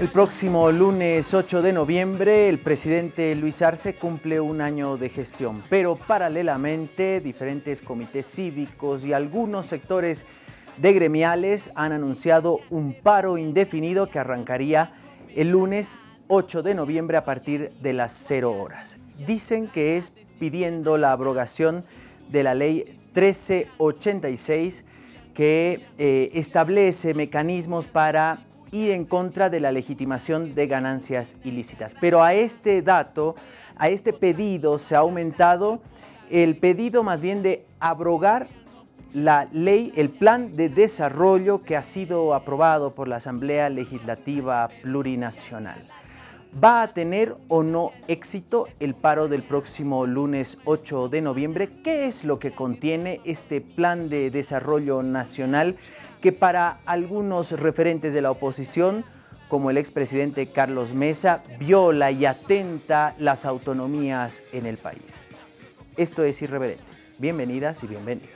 El próximo lunes 8 de noviembre, el presidente Luis Arce cumple un año de gestión, pero paralelamente diferentes comités cívicos y algunos sectores de gremiales han anunciado un paro indefinido que arrancaría el lunes 8 de noviembre a partir de las 0 horas. Dicen que es pidiendo la abrogación de la ley 1386 que eh, establece mecanismos para ir en contra de la legitimación de ganancias ilícitas. Pero a este dato, a este pedido se ha aumentado el pedido más bien de abrogar la ley, el plan de desarrollo que ha sido aprobado por la Asamblea Legislativa Plurinacional. ¿Va a tener o no éxito el paro del próximo lunes 8 de noviembre? ¿Qué es lo que contiene este plan de desarrollo nacional que para algunos referentes de la oposición, como el expresidente Carlos Mesa, viola y atenta las autonomías en el país? Esto es Irreverentes. Bienvenidas y bienvenidos.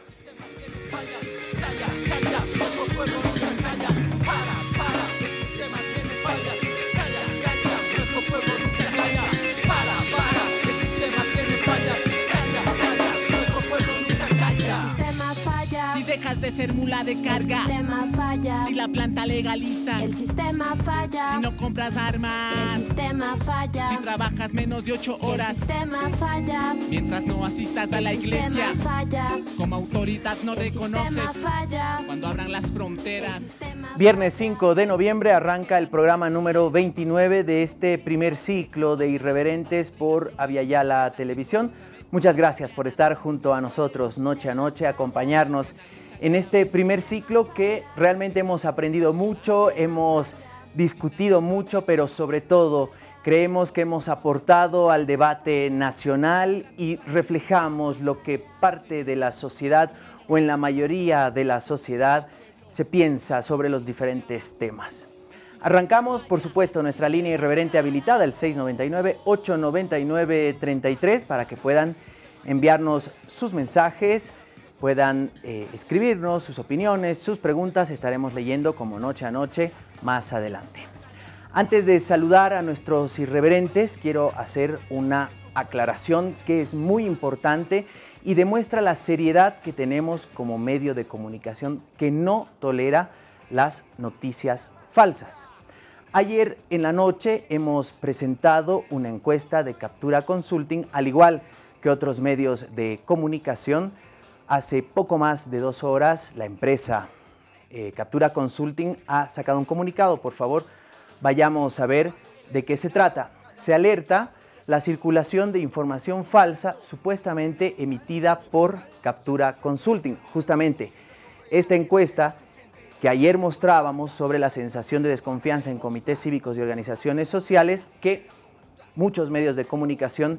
Dejas de ser mula de carga. El sistema falla. Si la planta legaliza. El sistema falla. Si no compras armas. El sistema falla. Si trabajas menos de ocho horas. El sistema falla. Mientras no asistas a la iglesia. El sistema falla. Como autoridad no El reconoces. sistema falla. Cuando abran las fronteras. El sistema Viernes 5 de noviembre arranca el programa número 29 de este primer ciclo de Irreverentes por Aviala Televisión. Muchas gracias por estar junto a nosotros noche a noche, acompañarnos en este primer ciclo que realmente hemos aprendido mucho, hemos discutido mucho, pero sobre todo creemos que hemos aportado al debate nacional y reflejamos lo que parte de la sociedad o en la mayoría de la sociedad se piensa sobre los diferentes temas. Arrancamos, por supuesto, nuestra línea irreverente habilitada, el 699-899-33, para que puedan enviarnos sus mensajes, puedan eh, escribirnos sus opiniones, sus preguntas, estaremos leyendo como noche a noche más adelante. Antes de saludar a nuestros irreverentes, quiero hacer una aclaración que es muy importante y demuestra la seriedad que tenemos como medio de comunicación que no tolera las noticias falsas. Ayer en la noche hemos presentado una encuesta de Captura Consulting, al igual que otros medios de comunicación. Hace poco más de dos horas la empresa eh, Captura Consulting ha sacado un comunicado. Por favor, vayamos a ver de qué se trata. Se alerta la circulación de información falsa supuestamente emitida por Captura Consulting. Justamente, esta encuesta que ayer mostrábamos sobre la sensación de desconfianza en comités cívicos y organizaciones sociales que muchos medios de comunicación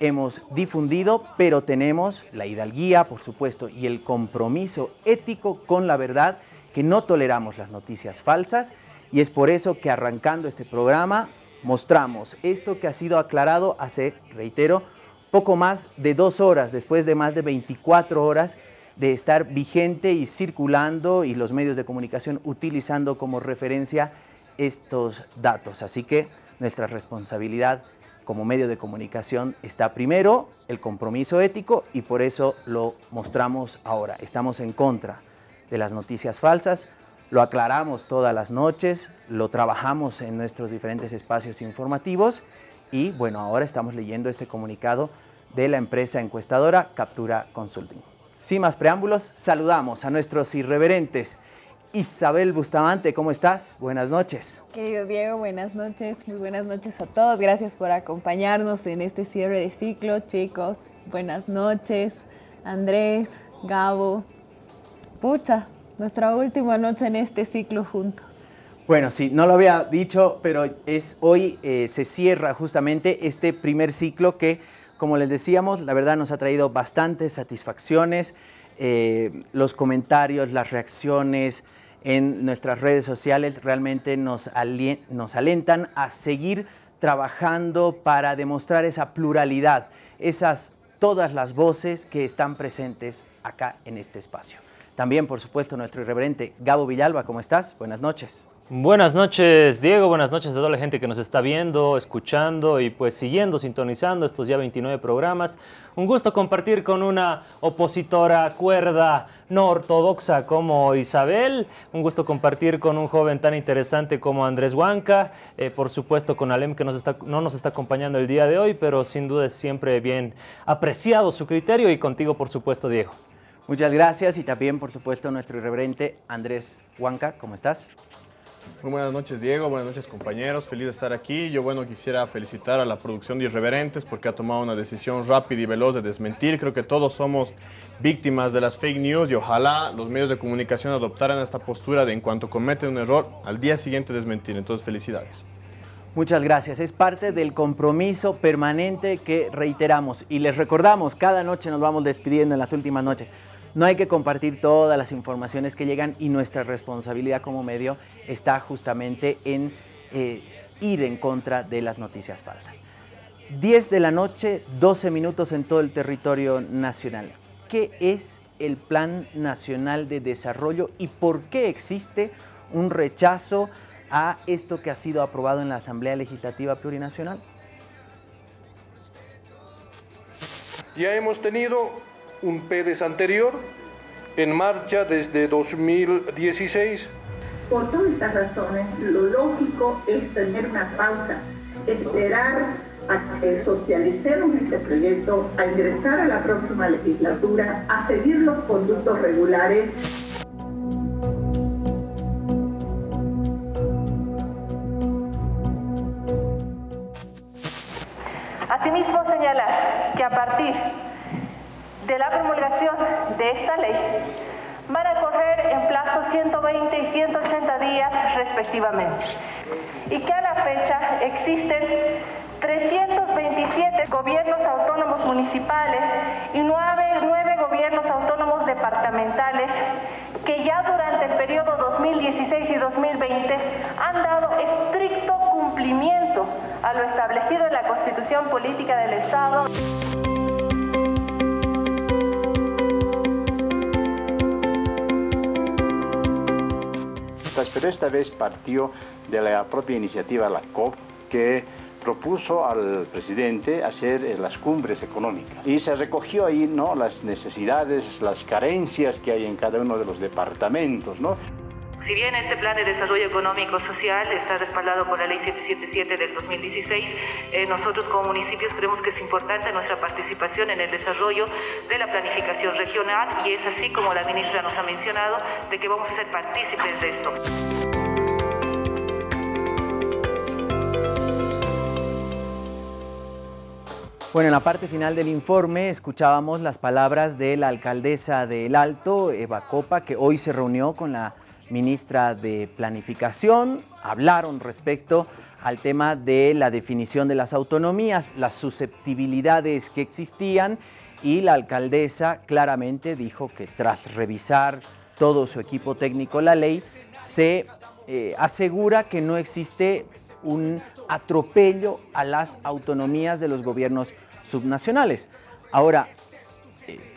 hemos difundido, pero tenemos la hidalguía, por supuesto, y el compromiso ético con la verdad, que no toleramos las noticias falsas, y es por eso que arrancando este programa mostramos esto que ha sido aclarado hace, reitero, poco más de dos horas, después de más de 24 horas de estar vigente y circulando y los medios de comunicación utilizando como referencia estos datos. Así que nuestra responsabilidad como medio de comunicación está primero el compromiso ético y por eso lo mostramos ahora. Estamos en contra de las noticias falsas, lo aclaramos todas las noches, lo trabajamos en nuestros diferentes espacios informativos y bueno, ahora estamos leyendo este comunicado de la empresa encuestadora Captura Consulting. Sin más preámbulos, saludamos a nuestros irreverentes. Isabel Bustamante, ¿cómo estás? Buenas noches. Querido Diego, buenas noches, muy buenas noches a todos. Gracias por acompañarnos en este cierre de ciclo, chicos. Buenas noches, Andrés, Gabo. Pucha, nuestra última noche en este ciclo juntos. Bueno, sí, no lo había dicho, pero es hoy eh, se cierra justamente este primer ciclo que, como les decíamos, la verdad nos ha traído bastantes satisfacciones. Eh, los comentarios, las reacciones en nuestras redes sociales realmente nos, nos alentan a seguir trabajando para demostrar esa pluralidad, esas todas las voces que están presentes acá en este espacio. También, por supuesto, nuestro irreverente Gabo Villalba, ¿cómo estás? Buenas noches. Buenas noches, Diego. Buenas noches a toda la gente que nos está viendo, escuchando y pues siguiendo, sintonizando estos ya 29 programas. Un gusto compartir con una opositora cuerda no ortodoxa como Isabel. Un gusto compartir con un joven tan interesante como Andrés Huanca. Eh, por supuesto con Alem que no nos está acompañando el día de hoy, pero sin duda es siempre bien apreciado su criterio y contigo por supuesto, Diego. Muchas gracias y también, por supuesto, nuestro irreverente Andrés Huanca. ¿Cómo estás? Muy buenas noches Diego, buenas noches compañeros, feliz de estar aquí. Yo bueno quisiera felicitar a la producción de Irreverentes porque ha tomado una decisión rápida y veloz de desmentir. Creo que todos somos víctimas de las fake news y ojalá los medios de comunicación adoptaran esta postura de en cuanto cometen un error, al día siguiente desmentir. Entonces felicidades. Muchas gracias. Es parte del compromiso permanente que reiteramos y les recordamos, cada noche nos vamos despidiendo en las últimas noches. No hay que compartir todas las informaciones que llegan y nuestra responsabilidad como medio está justamente en eh, ir en contra de las noticias falsas. 10 de la noche, 12 minutos en todo el territorio nacional. ¿Qué es el Plan Nacional de Desarrollo y por qué existe un rechazo a esto que ha sido aprobado en la Asamblea Legislativa Plurinacional? Ya hemos tenido un PEDES anterior en marcha desde 2016. Por todas estas razones, lo lógico es tener una pausa, esperar a que socialicemos este proyecto, a ingresar a la próxima legislatura, a seguir los conductos regulares. Asimismo, señalar que a partir de la promulgación de esta ley van a correr en plazo 120 y 180 días respectivamente y que a la fecha existen 327 gobiernos autónomos municipales y 9, 9 gobiernos autónomos departamentales que ya durante el periodo 2016 y 2020 han dado estricto cumplimiento a lo establecido en la Constitución Política del Estado. Pero esta vez partió de la propia iniciativa, la COP, que propuso al presidente hacer eh, las cumbres económicas. Y se recogió ahí ¿no? las necesidades, las carencias que hay en cada uno de los departamentos. ¿no? Si bien este plan de desarrollo económico social está respaldado por la ley 777 del 2016, eh, nosotros como municipios creemos que es importante nuestra participación en el desarrollo de la planificación regional y es así como la ministra nos ha mencionado de que vamos a ser partícipes de esto. Bueno, en la parte final del informe escuchábamos las palabras de la alcaldesa de El Alto, Eva Copa, que hoy se reunió con la ministra de Planificación, hablaron respecto al tema de la definición de las autonomías, las susceptibilidades que existían y la alcaldesa claramente dijo que tras revisar todo su equipo técnico la ley, se eh, asegura que no existe un atropello a las autonomías de los gobiernos subnacionales. Ahora,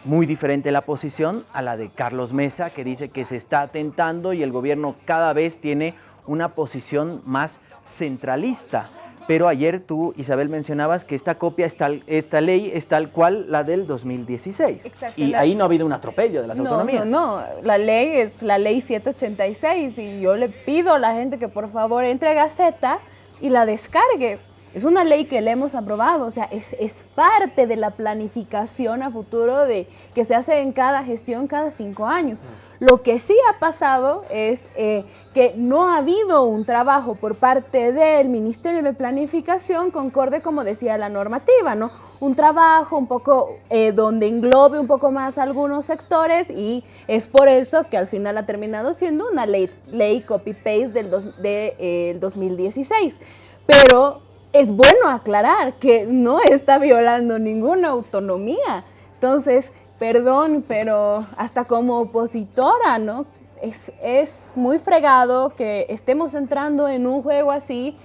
muy diferente la posición a la de Carlos Mesa, que dice que se está atentando y el gobierno cada vez tiene una posición más centralista. Pero ayer tú, Isabel, mencionabas que esta copia, esta, esta ley es tal cual la del 2016. Exacto, y ahí no ha habido un atropello de las No, autonomías. no, no, la ley es la ley 786 y yo le pido a la gente que por favor entre a Gaceta y la descargue. Es una ley que le hemos aprobado, o sea, es, es parte de la planificación a futuro de, que se hace en cada gestión cada cinco años. Lo que sí ha pasado es eh, que no ha habido un trabajo por parte del Ministerio de Planificación concorde, como decía la normativa, ¿no? Un trabajo un poco eh, donde englobe un poco más algunos sectores y es por eso que al final ha terminado siendo una ley, ley copy-paste del dos- de, eh, el 2016. Pero es bueno aclarar que no está violando ninguna autonomía. Entonces, perdón, pero hasta como opositora, ¿no? Es, es muy fregado que estemos entrando en un juego así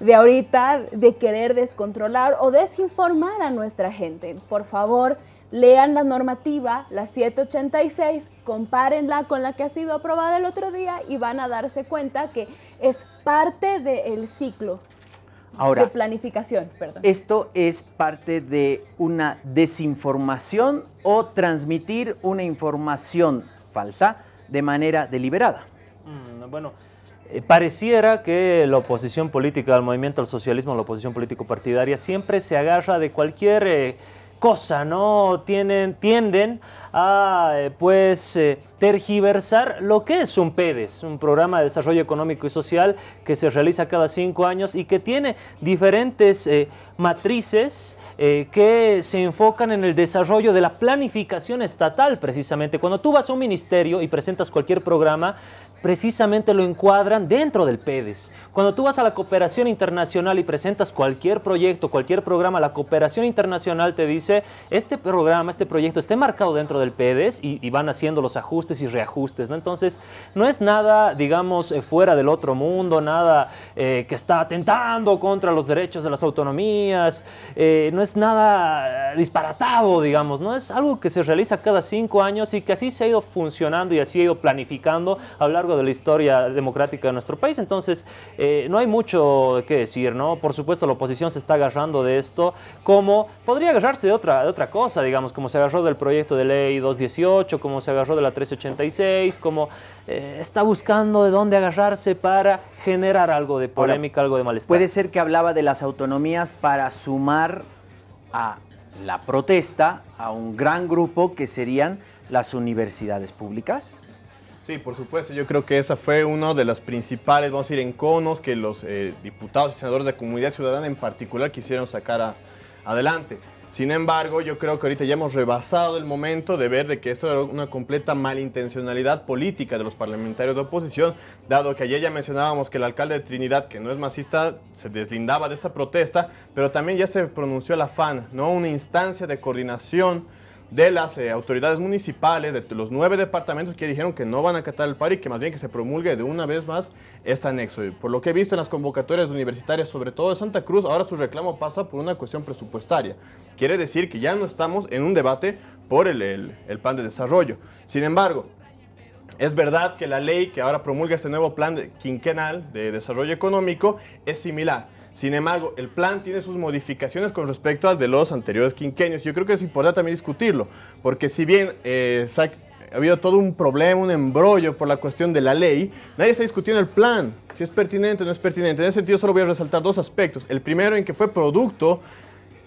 de ahorita de querer descontrolar o desinformar a nuestra gente. Por favor, lean la normativa, la 786, compárenla con la que ha sido aprobada el otro día y van a darse cuenta que es parte del ciclo Ahora, de planificación. Perdón. ¿esto es parte de una desinformación o transmitir una información falsa de manera deliberada? Mm, bueno, eh, pareciera que la oposición política al movimiento al socialismo, la oposición político partidaria, siempre se agarra de cualquier eh, cosa, ¿no? Tienen, tienden a, eh, pues, eh, tergiversar lo que es un PEDES, un programa de desarrollo económico y social que se realiza cada cinco años y que tiene diferentes eh, matrices que se enfocan en el desarrollo de la planificación estatal, precisamente. Cuando tú vas a un ministerio y presentas cualquier programa, precisamente lo encuadran dentro del PEDES. Cuando tú vas a la cooperación internacional y presentas cualquier proyecto, cualquier programa, la cooperación internacional te dice, este programa, este proyecto esté marcado dentro del PEDES y, van haciendo los ajustes y reajustes. Entonces, no es nada, digamos, eh, fuera del otro mundo, nada eh, que está atentando contra los derechos de las autonomías, eh, no es nada disparatado, digamos, ¿no? Es algo que se realiza cada cinco años y que así se ha ido funcionando y así ha ido planificando a lo largo de la historia democrática de nuestro país. Entonces, eh, no hay mucho que decir, ¿no? Por supuesto, la oposición se está agarrando de esto, como podría agarrarse de otra, de otra cosa, digamos, como se agarró del proyecto de ley 218, como se agarró de la 1386, como eh, está buscando de dónde agarrarse para generar algo de polémica, algo de malestar. Puede ser que hablaba de las autonomías para sumar a la protesta a un gran grupo que serían las universidades públicas. Sí, por supuesto. Yo creo que esa fue una de las principales, vamos a decir, enconos que los eh, diputados y senadores de Comunidad Ciudadana en particular quisieron sacar a- adelante. Sin embargo, yo creo que ahorita ya hemos rebasado el momento de ver de que eso era una completa malintencionalidad política de los parlamentarios de oposición, dado que ayer ya mencionábamos que el alcalde de Trinidad, que no es masista, se deslindaba de esta protesta, pero también ya se pronunció la FAN, ¿no? Una instancia de coordinación de las eh, autoridades municipales, de los nueve departamentos que dijeron que no van a acatar el paro y que más bien que se promulgue de una vez más este anexo. Y por lo que he visto en las convocatorias universitarias, sobre todo de Santa Cruz, ahora su reclamo pasa por una cuestión presupuestaria. Quiere decir que ya no estamos en un debate por el, el- el plan de desarrollo. Sin embargo, es verdad que la ley que ahora promulga este nuevo plan quinquenal de desarrollo económico es similar. Sin embargo, el plan tiene sus modificaciones con respecto al de los anteriores quinquenios. Yo creo que es importante también discutirlo, porque si bien eh, ha habido todo un problema, un embrollo por la cuestión de la ley, nadie está discutiendo el plan, si es pertinente o no es pertinente. En ese sentido, solo voy a resaltar dos aspectos. El primero en que fue producto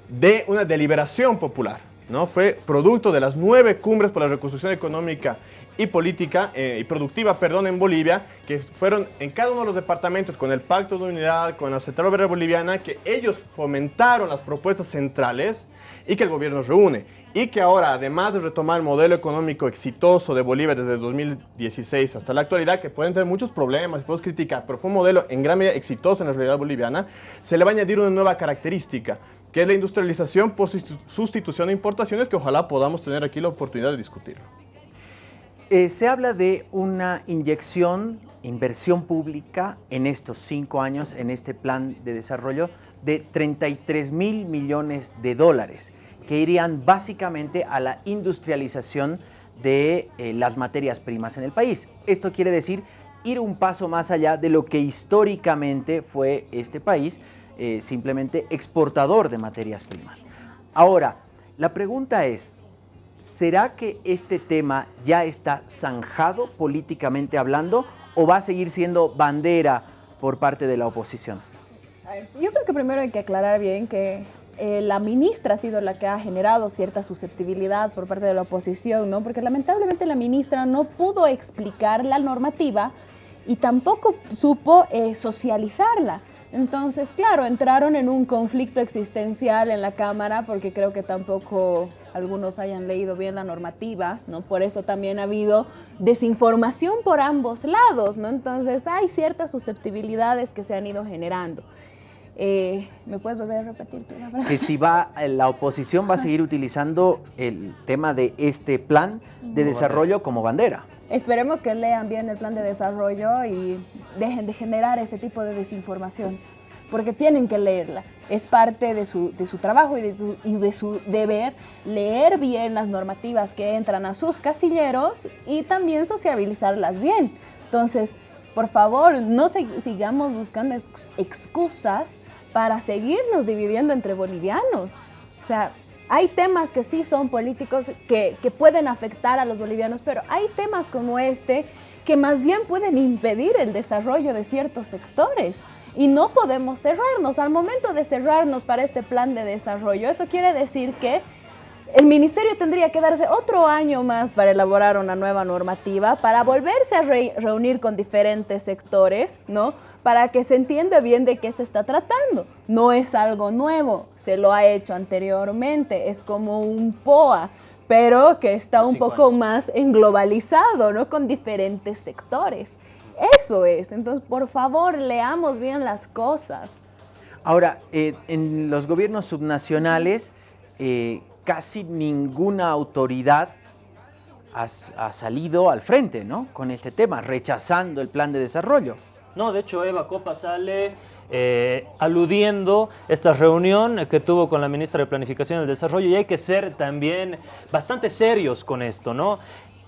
de una deliberación popular, ¿no? Fue producto de las nueve cumbres por la reconstrucción económica y política eh, y productiva, perdón, en Bolivia, que fueron en cada uno de los departamentos con el Pacto de Unidad, con la Central Obrera Boliviana, que ellos fomentaron las propuestas centrales y que el gobierno reúne. Y que ahora, además de retomar el modelo económico exitoso de Bolivia desde el 2016 hasta la actualidad, que pueden tener muchos problemas, podemos criticar, pero fue un modelo en gran medida exitoso en la realidad boliviana, se le va a añadir una nueva característica, que es la industrialización por sustitu- sustitución de importaciones, que ojalá podamos tener aquí la oportunidad de discutirlo. Eh, se habla de una inyección, inversión pública en estos cinco años, en este plan de desarrollo, de 33 mil millones de dólares, que irían básicamente a la industrialización de eh, las materias primas en el país. Esto quiere decir ir un paso más allá de lo que históricamente fue este país, eh, simplemente exportador de materias primas. Ahora, la pregunta es, ¿será que este tema ya está zanjado políticamente hablando o va a seguir siendo bandera por parte de la oposición? Yo creo que primero hay que aclarar bien que eh, la ministra ha sido la que ha generado cierta susceptibilidad por parte de la oposición, ¿no? Porque lamentablemente la ministra no pudo explicar la normativa y tampoco supo eh, socializarla. Entonces, claro, entraron en un conflicto existencial en la Cámara porque creo que tampoco algunos hayan leído bien la normativa, ¿no? Por eso también ha habido desinformación por ambos lados, ¿no? Entonces, hay ciertas susceptibilidades que se han ido generando. Eh, ¿Me puedes volver a repetir tu palabra? Que si va, eh, la oposición va a seguir utilizando el tema de este plan de desarrollo como bandera. Esperemos que lean bien el plan de desarrollo y dejen de generar ese tipo de desinformación. porque tienen que leerla. Es parte de su, de su trabajo y de su, y de su deber leer bien las normativas que entran a sus casilleros y también sociabilizarlas bien. Entonces, por favor, no sigamos buscando ex- excusas para seguirnos dividiendo entre bolivianos. O sea, hay temas que sí son políticos que, pueden afectar a los bolivianos, pero hay temas como este que más bien pueden impedir el desarrollo de ciertos sectores. Y no podemos cerrarnos. Al momento de cerrarnos para este plan de desarrollo, eso quiere decir que el ministerio tendría que darse otro año más para elaborar una nueva normativa, para volverse a re- reunir con diferentes sectores, ¿no? Para que se entienda bien de qué se está tratando. No es algo nuevo, se lo ha hecho anteriormente, es como un POA, pero que está un poco más englobalizado, ¿no? Con diferentes sectores. Eso es. Entonces, por favor, leamos bien las cosas. Ahora, eh, en los gobiernos subnacionales, eh, casi ninguna autoridad ha, ha salido al frente, ¿no? Con este tema, rechazando el plan de desarrollo. No, de hecho Eva Copa sale eh, aludiendo esta reunión que tuvo con la ministra de Planificación y el Desarrollo y hay que ser también bastante serios con esto, ¿no?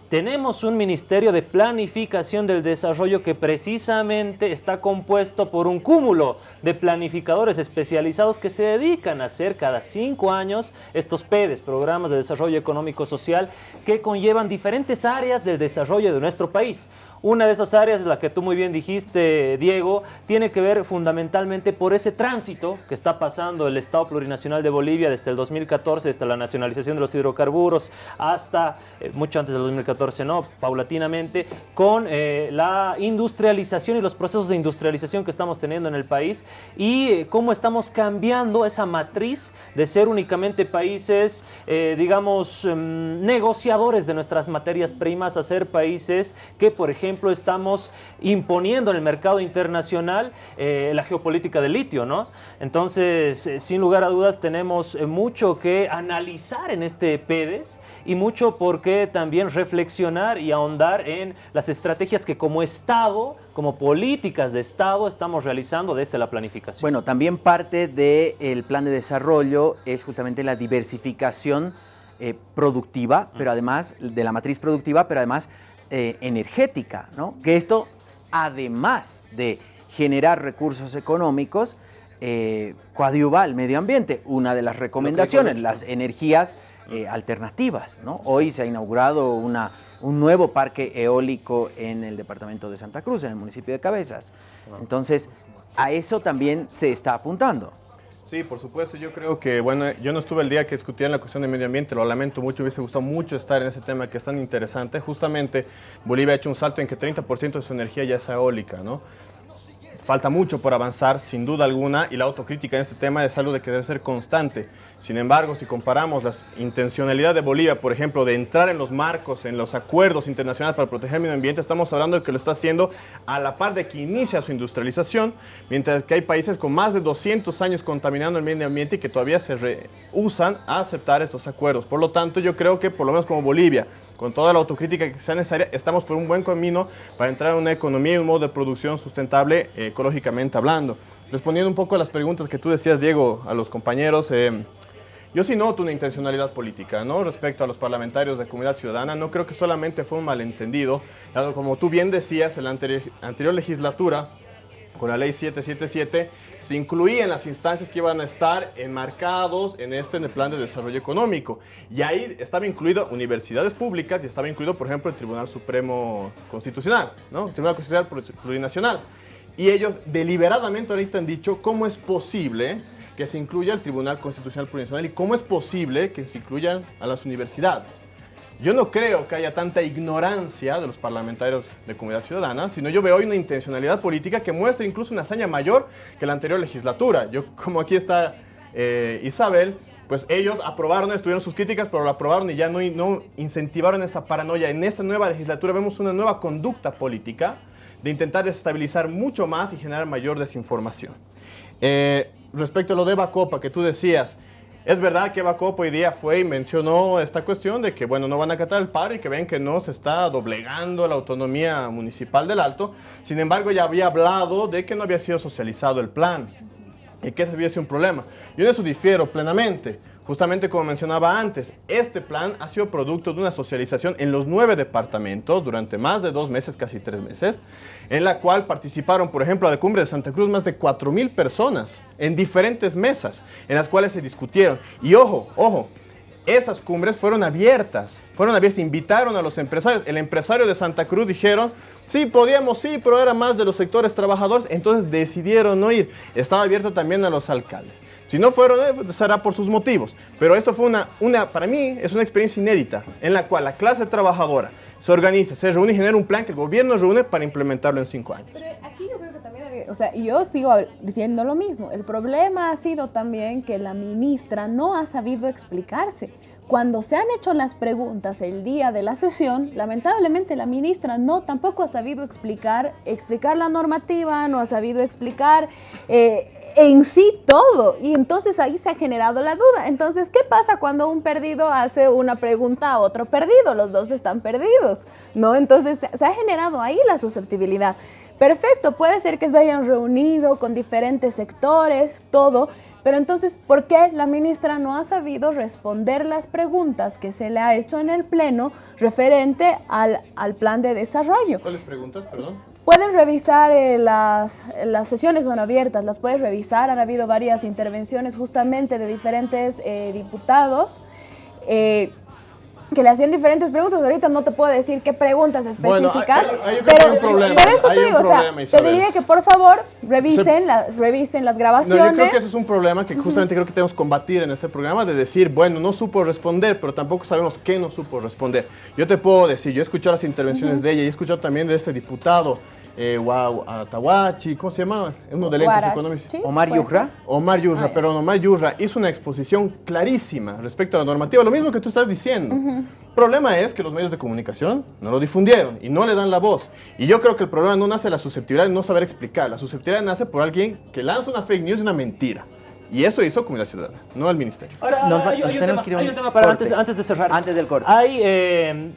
Tenemos un Ministerio de Planificación del Desarrollo que precisamente está compuesto por un cúmulo de planificadores especializados que se dedican a hacer cada cinco años estos PEDES, Programas de Desarrollo Económico Social, que conllevan diferentes áreas del desarrollo de nuestro país. Una de esas áreas, la que tú muy bien dijiste, Diego, tiene que ver fundamentalmente por ese tránsito que está pasando el Estado Plurinacional de Bolivia desde el 2014, desde la nacionalización de los hidrocarburos hasta, eh, mucho antes del 2014, ¿no? Paulatinamente, con eh, la industrialización y los procesos de industrialización que estamos teniendo en el país y eh, cómo estamos cambiando esa matriz de ser únicamente países, digamos, em, negociadores de nuestras materias primas a ser países que, por ejemplo, estamos imponiendo en el mercado internacional eh, la geopolítica del litio, ¿no? Entonces, eh, sin lugar a dudas, tenemos eh, mucho que analizar en este PEDES y mucho por qué también reflexionar y ahondar en las estrategias que como Estado, como políticas de Estado, estamos realizando desde la planificación. Bueno, también parte del plan de desarrollo es justamente la diversificación eh, productiva, pero además de la matriz productiva, pero además eh, energética, ¿no? Que esto, además de generar recursos económicos, eh, coadyuva al medio ambiente. Una de las recomendaciones, las energías eh, alternativas, ¿no? Hoy se ha inaugurado una, un nuevo parque eólico en el departamento de Santa Cruz, en el municipio de Cabezas. Entonces, a eso también se está apuntando. Sí, por supuesto. Yo creo que, bueno, yo no estuve el día que discutían la cuestión de medio ambiente, lo lamento mucho, hubiese gustado mucho estar en ese tema que es tan interesante. Justamente Bolivia ha hecho un salto en que 30% de su energía ya es eólica, ¿no? Falta mucho por avanzar, sin duda alguna, y la autocrítica en este tema es algo de que debe ser constante. Sin embargo, si comparamos la intencionalidad de Bolivia, por ejemplo, de entrar en los marcos, en los acuerdos internacionales para proteger el medio ambiente, estamos hablando de que lo está haciendo a la par de que inicia su industrialización, mientras que hay países con más de 200 años contaminando el medio ambiente y que todavía se rehusan a aceptar estos acuerdos. Por lo tanto, yo creo que por lo menos como Bolivia, con toda la autocrítica que sea necesaria, estamos por un buen camino para entrar en una economía y un modo de producción sustentable eh, ecológicamente hablando. Respondiendo un poco a las preguntas que tú decías, Diego, a los compañeros, eh, yo sí noto una intencionalidad política, ¿no? Respecto a los parlamentarios de Comunidad Ciudadana, no creo que solamente fue un malentendido, dado como tú bien decías, en la anteri- anterior legislatura, con la ley 777, se incluían las instancias que iban a estar enmarcados en este el plan de desarrollo económico. Y ahí estaba incluido universidades públicas y estaba incluido, por ejemplo, el Tribunal Supremo Constitucional, ¿no? El Tribunal Constitucional Plur- Plurinacional. Y ellos deliberadamente ahorita han dicho cómo es posible que se incluya el Tribunal Constitucional Plurinacional y cómo es posible que se incluyan a las universidades. Yo no creo que haya tanta ignorancia de los parlamentarios de Comunidad Ciudadana, sino yo veo hoy una intencionalidad política que muestra incluso una hazaña mayor que la anterior legislatura. Yo, como aquí está eh, Isabel, pues ellos aprobaron, estuvieron sus críticas, pero lo aprobaron y ya no, incentivaron esta paranoia. En esta nueva legislatura vemos una nueva conducta política de intentar desestabilizar mucho más y generar mayor desinformación. Eh, respecto a lo de Bacopa que tú decías, es verdad que Bacopa hoy día fue y mencionó esta cuestión de que, bueno, no van a acatar el paro y que ven que no se está doblegando la autonomía municipal del Alto. Sin embargo, ya había hablado de que no había sido socializado el plan. y que ese había sido un problema. Yo en eso difiero plenamente. Justamente como mencionaba antes, este plan ha sido producto de una socialización en los nueve departamentos durante más de dos meses, casi tres meses, en la cual participaron, por ejemplo, a la cumbre de Santa Cruz más de 4.000 personas en diferentes mesas, en las cuales se discutieron. Y ojo, ojo, esas cumbres fueron abiertas, fueron abiertas, invitaron a los empresarios. El empresario de Santa Cruz dijeron, sí, podíamos, sí, pero era más de los sectores trabajadores, entonces decidieron no ir. Estaba abierto también a los alcaldes. Si no fueron, eh, será por sus motivos. Pero esto fue una, una, para mí, es una experiencia inédita en la cual la clase trabajadora se organiza, se reúne y genera un plan que el gobierno reúne para implementarlo en cinco años. Pero aquí yo creo que también, había- o sea, yo sigo diciendo lo mismo. El problema ha sido también que la ministra no ha sabido explicarse. Cuando se han hecho las preguntas el día de la sesión, lamentablemente la ministra no tampoco ha sabido explicar, explicar la normativa, no ha sabido explicar eh, en sí todo. Y entonces ahí se ha generado la duda. Entonces, ¿qué pasa cuando un perdido hace una pregunta a otro perdido? Los dos están perdidos, ¿no? Entonces se- ha generado ahí la susceptibilidad. Perfecto, puede ser que se hayan reunido con diferentes sectores, todo, pero entonces, ¿por qué la ministra no ha sabido responder las preguntas que se le ha hecho en el Pleno referente al, al plan de desarrollo? ¿Cuáles preguntas, perdón? Pueden revisar eh, las, las sesiones son abiertas, las puedes revisar. Han habido varias intervenciones justamente de diferentes eh, diputados eh, que le hacían diferentes preguntas. Ahorita no te puedo decir qué preguntas Bueno, específicas, hay- hay- hay- pero problema, por eso te digo, o sea, problema, te diría que por favor revisen, las, revisen las No, grabaciones. yo creo que ese es un problema que justamente creo que tenemos que combatir en este programa de decir, bueno, no supo responder, pero tampoco sabemos qué no supo responder. Yo te puedo decir, yo he escuchado las intervenciones de ella y he escuchado también de este diputado, eh, Atahuachi, ¿cómo se llama? Uno de lentes económicos. Omar Yurra. Omar Yurra, Ah, pero Omar Yurra hizo una exposición clarísima respecto a la normativa, lo mismo que tú estás diciendo. El problema es que los medios de comunicación no lo difundieron y no le dan la voz. Y yo creo que el problema no nace de la susceptibilidad de no saber explicar, la susceptibilidad nace por alguien que lanza una fake news y una mentira. Y eso hizo Comunidad Ciudadana, no el ministerio. Ahora, Nos va- hay, hay un tenemos tema, que ir a un hay un tema para antes, antes de cerrar. Antes del corte. Hay eh,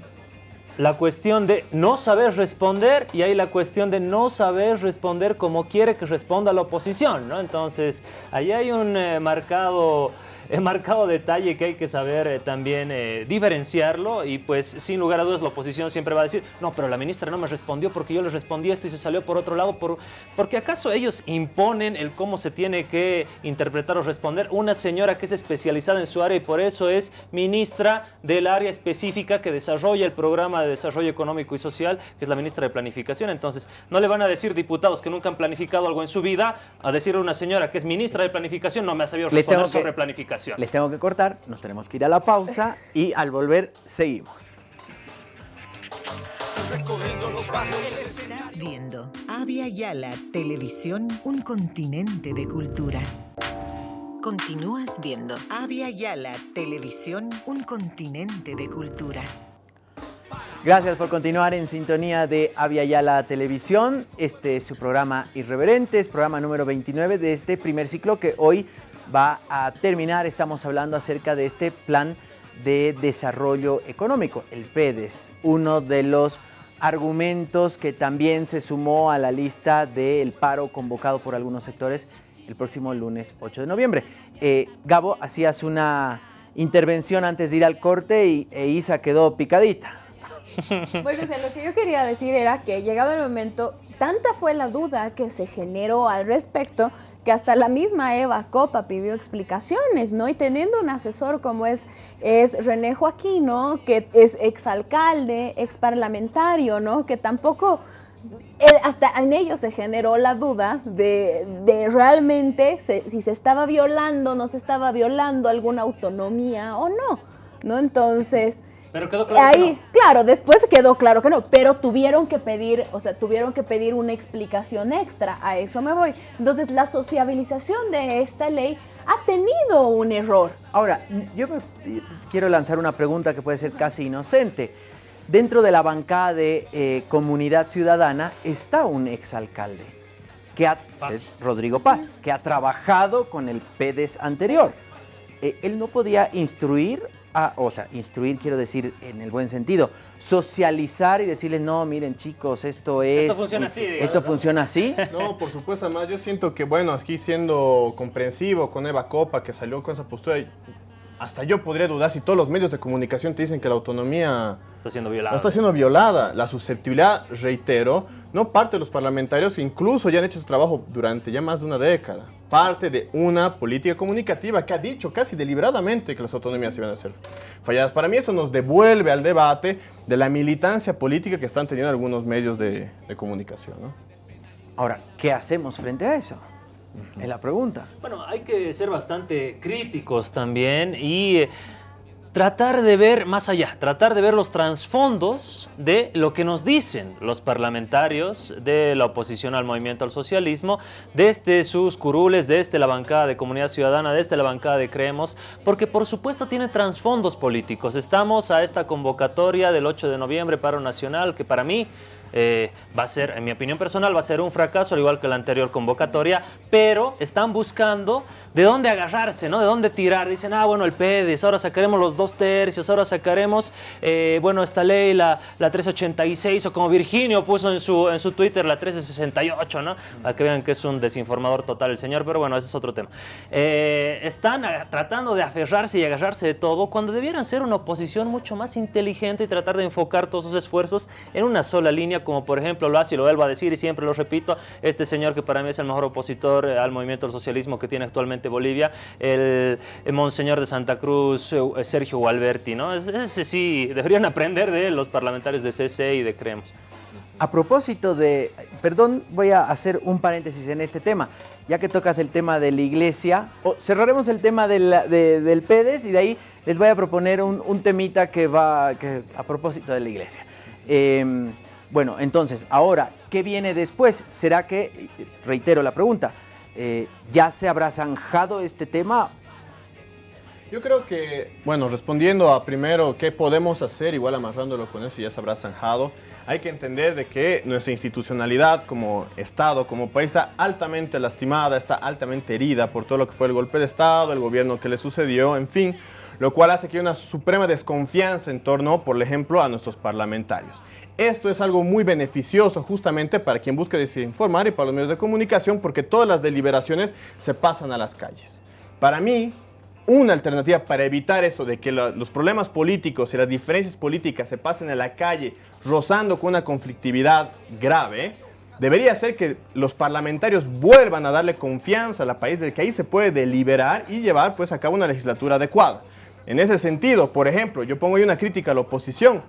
la cuestión de no saber responder y hay la cuestión de no saber responder como quiere que responda la oposición, ¿no? Entonces, ahí hay un eh, marcado... eh, marcado detalle que hay que saber eh, también eh, diferenciarlo y pues sin lugar a dudas la oposición siempre va a decir no pero la ministra no me respondió porque yo le respondí esto y se salió por otro lado por, porque acaso ellos imponen el cómo se tiene que interpretar o responder. Una señora que es especializada en su área y por eso es ministra del área específica que desarrolla el programa de desarrollo económico y social que es la ministra de planificación. Entonces no le van a decir diputados que nunca han planificado algo en su vida a decirle a una señora que es ministra de planificación no me ha sabido Les responder que- sobre Les tengo que cortar, nos tenemos que ir a la pausa y al volver seguimos. Estás viendo Avia Yala Televisión, un continente de culturas. Continúas viendo Avia Yala Televisión, un continente de culturas. Gracias por continuar en sintonía de Avia Yala Televisión. Este es su programa Irreverentes, programa número 29 de este primer ciclo que hoy va a terminar. Estamos hablando acerca de este plan de desarrollo económico, el PEDES, uno de los argumentos que también se sumó a la lista del paro convocado por algunos sectores el próximo lunes 8 de noviembre. Eh, Gabo, hacías una intervención antes de ir al corte y e Isa quedó picadita. Pues o sea, lo que yo quería decir era que llegado el momento, tanta fue la duda que se generó al respecto que hasta la misma Eva Copa pidió explicaciones, ¿no? Y teniendo un asesor como es, es René Joaquino, que es exalcalde, exparlamentario, ¿no? Que tampoco, hasta en ellos se generó la duda de, de realmente se- si se estaba violando, no se estaba violando alguna autonomía o no, ¿no? Entonces... pero quedó claro que Ahí, no. claro, después quedó claro que no, pero tuvieron que pedir, o sea, tuvieron que pedir una explicación extra, a eso me voy. Entonces, la sociabilización de esta ley ha tenido un error. Ahora, yo me- quiero lanzar una pregunta que puede ser casi inocente. Dentro de la bancada de eh, Comunidad Ciudadana está un exalcalde, que ha- es Rodrigo Paz, que ha trabajado con el PEDES anterior. Eh, él no podía instruir a, o sea, instruir quiero decir en el buen sentido, socializar y decirles, no, miren chicos, esto es... funciona así, digamos, Esto ¿no? funciona así. No, por supuesto, además yo siento que, bueno, aquí siendo comprensivo con Eva Copa, que salió con esa postura, y hasta yo podría dudar si todos los medios de comunicación te dicen que la autonomía Está siendo violado. no está siendo violada. La susceptibilidad, reitero, no parte de los parlamentarios, incluso ya han hecho ese trabajo durante ya más de una década. Parte de una política comunicativa que ha dicho casi deliberadamente que las autonomías iban a ser falladas. Para mí eso nos devuelve al debate de la militancia política que están teniendo algunos medios de, de comunicación. ¿no? Ahora, ¿qué hacemos frente a eso? Es la pregunta. Bueno, hay que ser bastante críticos también y eh, tratar de ver más allá, tratar de ver los trasfondos de lo que nos dicen los parlamentarios de la oposición al movimiento al socialismo, desde sus curules, desde la bancada de Comunidad Ciudadana, desde la bancada de Creemos, porque por supuesto tiene trasfondos políticos. Estamos a esta convocatoria del 8 de noviembre, paro nacional, que para mí eh, va a ser, en mi opinión personal, va a ser un fracaso, al igual que la anterior convocatoria, pero están buscando de dónde agarrarse, ¿no? De dónde tirar. Dicen, ah, bueno, el PEDES, ahora sacaremos los dos tercios, ahora sacaremos, eh, bueno, esta ley, la, la 386, o como Virginio puso en su, en su Twitter, la 1368, ¿no? Para que vean que es un desinformador total el señor, pero bueno, ese es otro tema. Eh, están tratando de aferrarse y agarrarse de todo cuando debieran ser una oposición mucho más inteligente y tratar de enfocar todos sus esfuerzos en una sola línea, como por ejemplo lo hace y lo vuelvo a decir y siempre lo repito, este señor que para mí es el mejor opositor eh, al movimiento del socialismo que tiene actualmente Bolivia, el, monseñor de Santa Cruz, eh, Sergio Gualberti, ¿no? Es- Ese sí, deberían aprender de los parlamentarios de CC y de Creemos. A propósito de, perdón, voy a hacer un paréntesis en este tema, ya que tocas el tema de la iglesia, cerraremos el tema de del PEDES y de ahí les voy a proponer un, un temita que va a propósito de la iglesia. Eh, bueno, entonces, ahora, ¿qué viene después? ¿Será que, reitero la pregunta, eh, ya se habrá zanjado este tema Yo creo que, bueno, respondiendo a primero qué podemos hacer, igual amarrándolo con eso ya se habrá zanjado, hay que entender de que nuestra institucionalidad como Estado, como país, está altamente lastimada, está altamente herida por todo lo que fue el golpe de Estado, el gobierno que le sucedió, en fin, lo cual hace que haya una suprema desconfianza en torno, por ejemplo, a nuestros parlamentarios. Esto es algo muy beneficioso justamente para quien busca desinformar y para los medios de comunicación porque todas las deliberaciones se pasan a las calles. Para mí, una alternativa para evitar eso de que los problemas políticos y las diferencias políticas se pasen a la calle rozando con una conflictividad grave, debería ser que los parlamentarios vuelvan a darle confianza al país de que ahí se puede deliberar y llevar pues a cabo una legislatura adecuada. En ese sentido, por ejemplo, yo pongo ahí una crítica a la oposición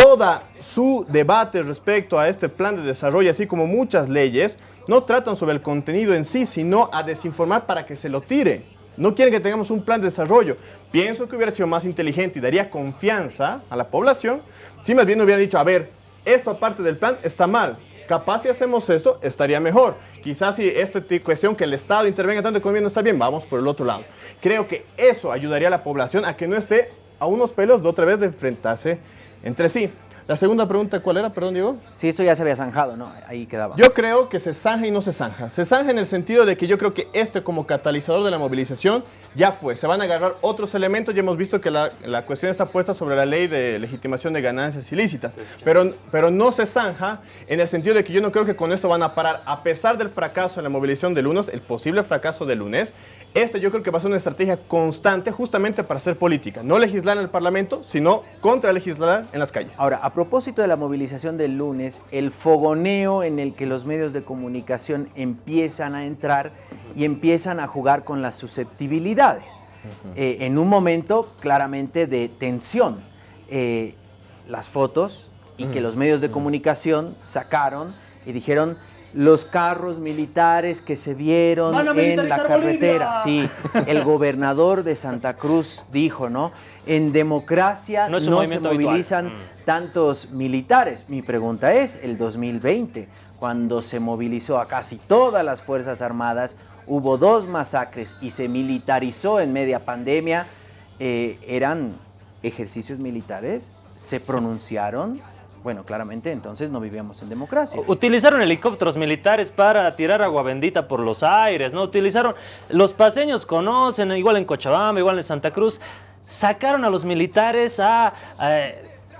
toda su debate respecto a este plan de desarrollo, así como muchas leyes, no tratan sobre el contenido en sí, sino a desinformar para que se lo tire. No quieren que tengamos un plan de desarrollo. Pienso que hubiera sido más inteligente y daría confianza a la población si más bien hubiera dicho, a ver, esta parte del plan está mal. Capaz si hacemos eso, estaría mejor. Quizás si esta ti- cuestión que el Estado intervenga tanto con el gobierno está bien, vamos por el otro lado. Creo que eso ayudaría a la población a que no esté a unos pelos de otra vez de enfrentarse entre sí. La segunda pregunta, ¿cuál era? Perdón, Diego. Sí, esto ya se había zanjado, ¿no? Ahí quedaba. Yo creo que se zanja y no se zanja. Se zanja en el sentido de que yo creo que este como catalizador de la movilización ya fue. Se van a agarrar otros elementos. Ya hemos visto que la, la cuestión está puesta sobre la ley de legitimación de ganancias ilícitas. Pero, pero no se zanja en el sentido de que yo no creo que con esto van a parar. A pesar del fracaso en la movilización del lunes, el posible fracaso del lunes, este yo creo que va a ser una estrategia constante justamente para hacer política. No legislar en el Parlamento, sino contra legislar en las calles. Ahora, a propósito de la movilización del lunes, el fogoneo en el que los medios de comunicación empiezan a entrar y empiezan a jugar con las susceptibilidades. Eh, en un momento claramente de tensión. Eh, las fotos y que los medios de comunicación sacaron y dijeron los carros militares que se vieron ¡Van a en la carretera. Bolivia! Sí, el gobernador de Santa Cruz dijo, ¿no? En democracia No se habitual. movilizan Mm. tantos militares. Mi pregunta es, el 2020, cuando se movilizó a casi todas las Fuerzas Armadas, hubo dos masacres y se militarizó en media pandemia, eh, ¿eran ejercicios militares? ¿Se pronunciaron? Bueno, claramente entonces no vivíamos en democracia. Utilizaron helicópteros militares para tirar agua bendita por los aires, ¿no? Utilizaron, los paseños conocen, igual en Cochabamba, igual en Santa Cruz, sacaron a los militares a,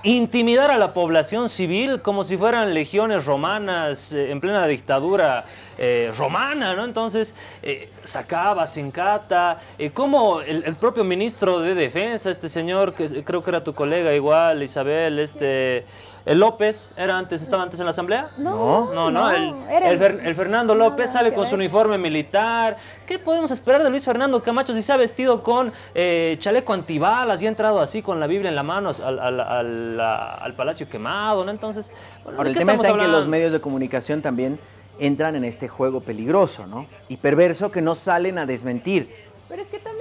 intimidar a la población civil como si fueran legiones romanas eh, en plena dictadura eh, romana, ¿no? Entonces, eh, sacaba, Sincata, eh, como el, propio ministro de Defensa, este señor, que creo que era tu colega igual, Isabel, este... El López, ¿era antes, estaba antes en la asamblea? No, no, no, no, el, era el el- Fer- el Fernando López sale con su ver. uniforme militar. ¿Qué podemos esperar de Luis Fernando Camacho si se ha vestido con eh, chaleco antibalas y ha entrado así con la Biblia en la mano al, al- al- a- al Palacio Quemado? ¿no? Entonces, bueno, Ahora, ¿de el tema está en que los medios de comunicación también entran en este juego peligroso, ¿no? Y perverso que no salen a desmentir. Pero es que también,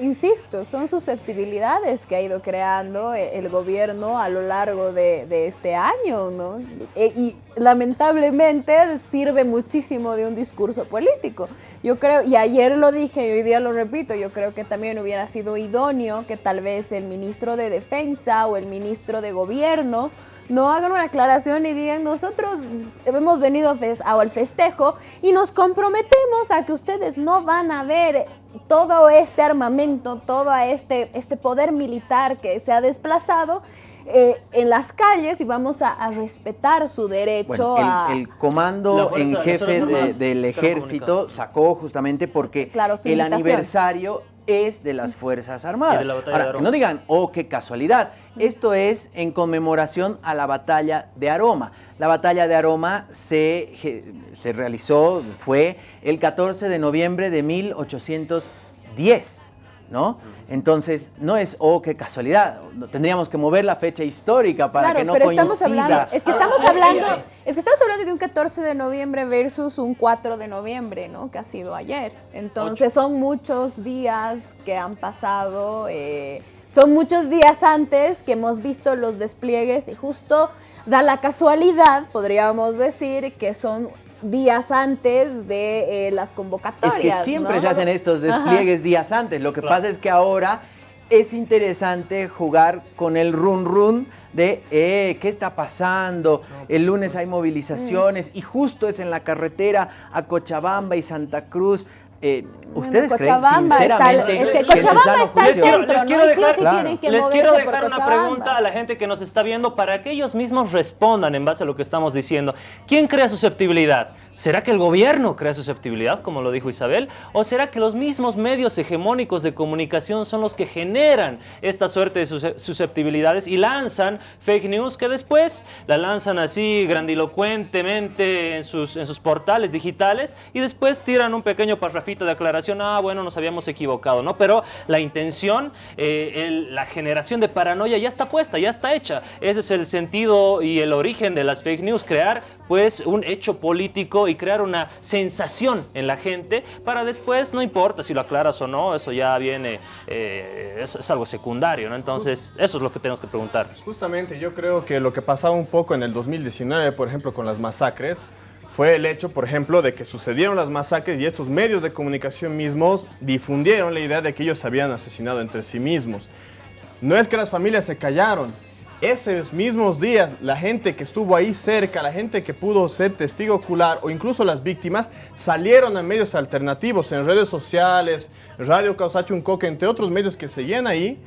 insisto, son susceptibilidades que ha ido creando eh, el gobierno a lo largo de, de este año, ¿no? E- y lamentablemente sirve muchísimo de un discurso político. Yo creo, y ayer lo dije y hoy día lo repito, yo creo que también hubiera sido idóneo que tal vez el ministro de Defensa o el ministro de Gobierno no hagan una aclaración y digan nosotros hemos venido al festejo y nos comprometemos a que ustedes no van a ver todo este armamento, todo este, este poder militar que se ha desplazado eh, en las calles y vamos a, a respetar su derecho Bueno, a... el, el comando fuerza- en jefe de- del ejército sacó justamente porque Claro, el invitación. aniversario es de las Fuerzas Armadas. Y de la batalla Ahora, de que Aroma. no digan, oh, qué casualidad. Esto es en conmemoración a la batalla de Aroma. La batalla de Aroma se, se realizó, fue el 14 de noviembre de 1810. ¿No? Entonces, no es, oh, qué casualidad. Tendríamos que mover la fecha histórica para claro, que no pero coincida. estamos hablando, es que Ah, estamos ay, hablando, ay. es que estamos hablando de un 14 de noviembre versus un 4 de noviembre, ¿no? Que ha sido ayer. Entonces son muchos días que han pasado, eh, son muchos días antes que hemos visto los despliegues y justo da la casualidad, podríamos decir, que son días antes de eh, las Es convocatorias. que siempre ¿no? se hacen estos Ajá. despliegues días antes. Lo que Claro. pasa es que ahora es interesante jugar con el run run de eh, qué está pasando. El lunes hay movilizaciones y justo es en la carretera a Cochabamba y Santa Cruz. Eh, Bueno, ¿Ustedes creen Cochabamba está sinceramente es que Cochabamba está centro, les quiero Y sí o dejar, sí Claro. tienen que les quiero dejar una pregunta a la gente que nos está viendo para que ellos mismos respondan en base a lo que estamos diciendo. ¿Quién crea susceptibilidad? ¿Será que el gobierno crea susceptibilidad, como lo dijo Isabel? ¿O será que los mismos medios hegemónicos de comunicación son los que generan esta suerte de sus- susceptibilidades y lanzan fake news que después la lanzan así grandilocuentemente en sus, en sus portales digitales y después tiran un pequeño parrafito de aclaración, ah, bueno, nos habíamos equivocado, ¿no? Pero la intención, eh, la generación de paranoia ya está puesta, ya está hecha. Ese es el sentido y el origen de las fake news, crear pues un hecho político y crear una sensación en la gente para después, no importa si lo aclaras o no, eso ya viene, eh, es, algo secundario, ¿no? Entonces, eso es lo que tenemos que preguntarnos. Justamente yo creo que lo que pasaba un poco en el 2019, por ejemplo, con las masacres, fue el hecho, por ejemplo, de que sucedieron las masacres y estos medios de comunicación mismos difundieron la idea de que ellos se habían asesinado entre sí mismos. No es que las familias se callaron. Esos mismos días, la gente que estuvo ahí cerca, la gente que pudo ser testigo ocular o incluso las víctimas, salieron a medios alternativos, en redes sociales, Radio Causacho Uncoque, entre otros medios que seguían ahí,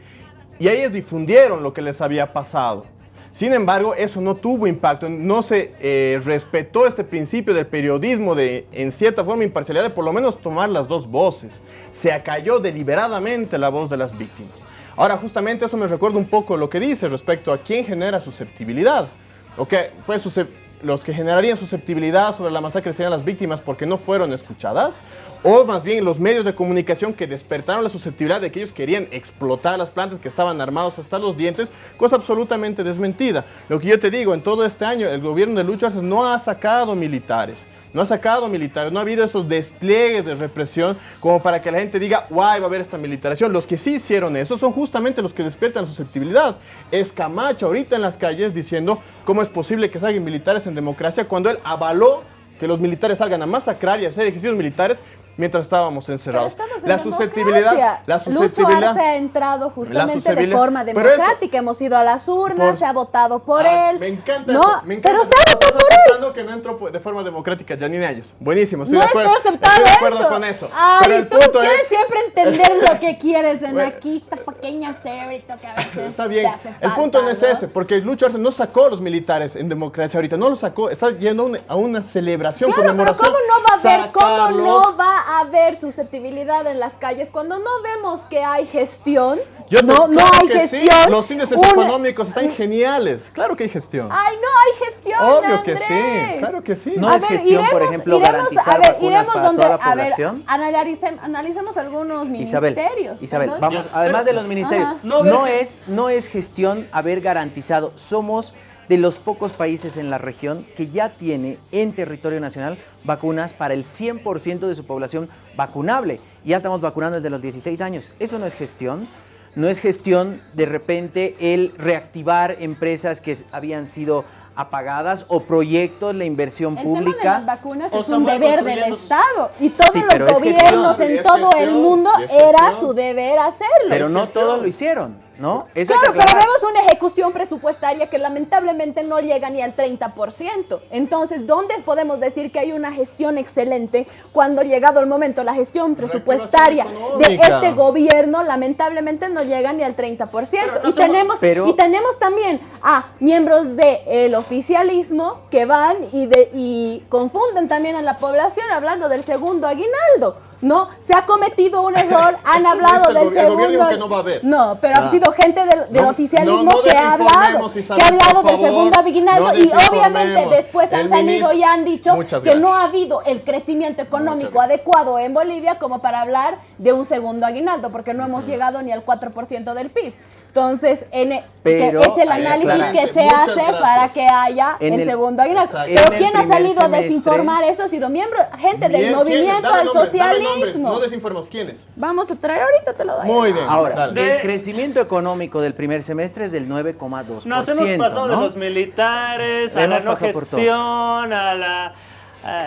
y ellos difundieron lo que les había pasado. Sin embargo, eso no tuvo impacto, no se eh, respetó este principio del periodismo de, en cierta forma, imparcialidad, de por lo menos tomar las dos voces. Se acalló deliberadamente la voz de las víctimas. Ahora, justamente eso me recuerda un poco lo que dice respecto a quién genera susceptibilidad. ¿O qué fue suscep- los que generarían susceptibilidad sobre la masacre serían las víctimas porque no fueron escuchadas? ¿O más bien los medios de comunicación que despertaron la susceptibilidad de que ellos querían explotar las plantas que estaban armados hasta los dientes? Cosa absolutamente desmentida. Lo que yo te digo, en todo este año el gobierno de Lucho no ha sacado militares. No ha sacado militares, no ha habido esos despliegues de represión como para que la gente diga, guay, va a haber esta militarización. Los que sí hicieron eso son justamente los que despiertan susceptibilidad. Es Camacho ahorita en las calles diciendo cómo es posible que salgan militares en democracia cuando él avaló que los militares salgan a masacrar y hacer ejercicios militares mientras estábamos encerrados. Pero estamos en la susceptibilidad, la Lucho. Arce ha entrado justamente de forma Pero democrática. Hemos ido a las urnas, Por- se ha votado por Ah, él. Me encanta no, eso, me encanta pero se ha votado por él. que no entró de forma democrática, Janine Ayes. Buenísimo, estoy No de acuerdo. estoy aceptando estoy de acuerdo eso. con eso. Ay, Pero el tú punto quieres es, siempre entender lo que quieres en Bueno. aquí, esta pequeña cerebrito que a veces Está bien. te hace El punto no es ese, porque Lucho Arce no sacó a los militares en democracia ahorita, no los sacó, está yendo a una, celebración, Claro, pero conmemoración. ¿cómo no va a haber, cómo no va a haber susceptibilidad en las calles cuando no vemos que hay gestión? Yo no, no hay que sí, gestión. Los índices Una- económicos están geniales. Claro que hay gestión. Ay, no hay gestión. Obvio que Andrés. sí, claro que sí. No A es ver, gestión, por ejemplo, iremos- garantizar a ver, vacunas iremos para donde- toda la a ver, población. analicem- analicemos algunos Isabel, ministerios. Isabel, perdón. vamos, además de los ministerios, Ajá. no, es, no es gestión haber garantizado, somos de los pocos países en la región que ya tiene en territorio nacional vacunas para el 100% de su población vacunable. Y ya estamos vacunando desde los 16 años. Eso no es gestión. No es gestión de repente el reactivar empresas que habían sido apagadas o proyectos, la inversión El pública. tema de las vacunas O es un deber del Estado y todos Sí, los gobiernos gestión. en todo el mundo era su deber hacerlo. Pero no todos lo hicieron, ¿no? Claro, pero vemos una ejecución presupuestaria que lamentablemente no llega ni al 30%. Entonces, ¿dónde podemos decir que hay una gestión excelente cuando llegado el momento la gestión presupuestaria de este gobierno lamentablemente no llega ni al 30%? Y tenemos Pero- y tenemos también a miembros del oficialismo que van y de y confunden también a la población hablando del segundo aguinaldo. No, se ha cometido un error, han hablado del segundo. que no va a haber. No, pero ha sido gente del, del No, oficialismo no, que ha hablado, Isabel, que ha hablado del segundo aguinaldo y obviamente después han salido y han dicho Muchas que no ha habido el crecimiento económico adecuado en Bolivia como para hablar de un segundo aguinaldo, porque no hemos llegado ni al 4% del PIB. Entonces, en e- Pero que es el análisis que se Muchas hace gracias. para que haya En el, el- segundo aguinaldo. Pero ¿quién ha salido a desinformar eso? Ha sido miembro, gente del movimiento al socialismo. No desinformemos, ¿quiénes? Vamos a traer ahorita, te lo doy. Muy bien. Ahora, dale. el crecimiento económico del primer semestre es del 9,2%. Nos hemos pasado de los militares a la no gestión, a la...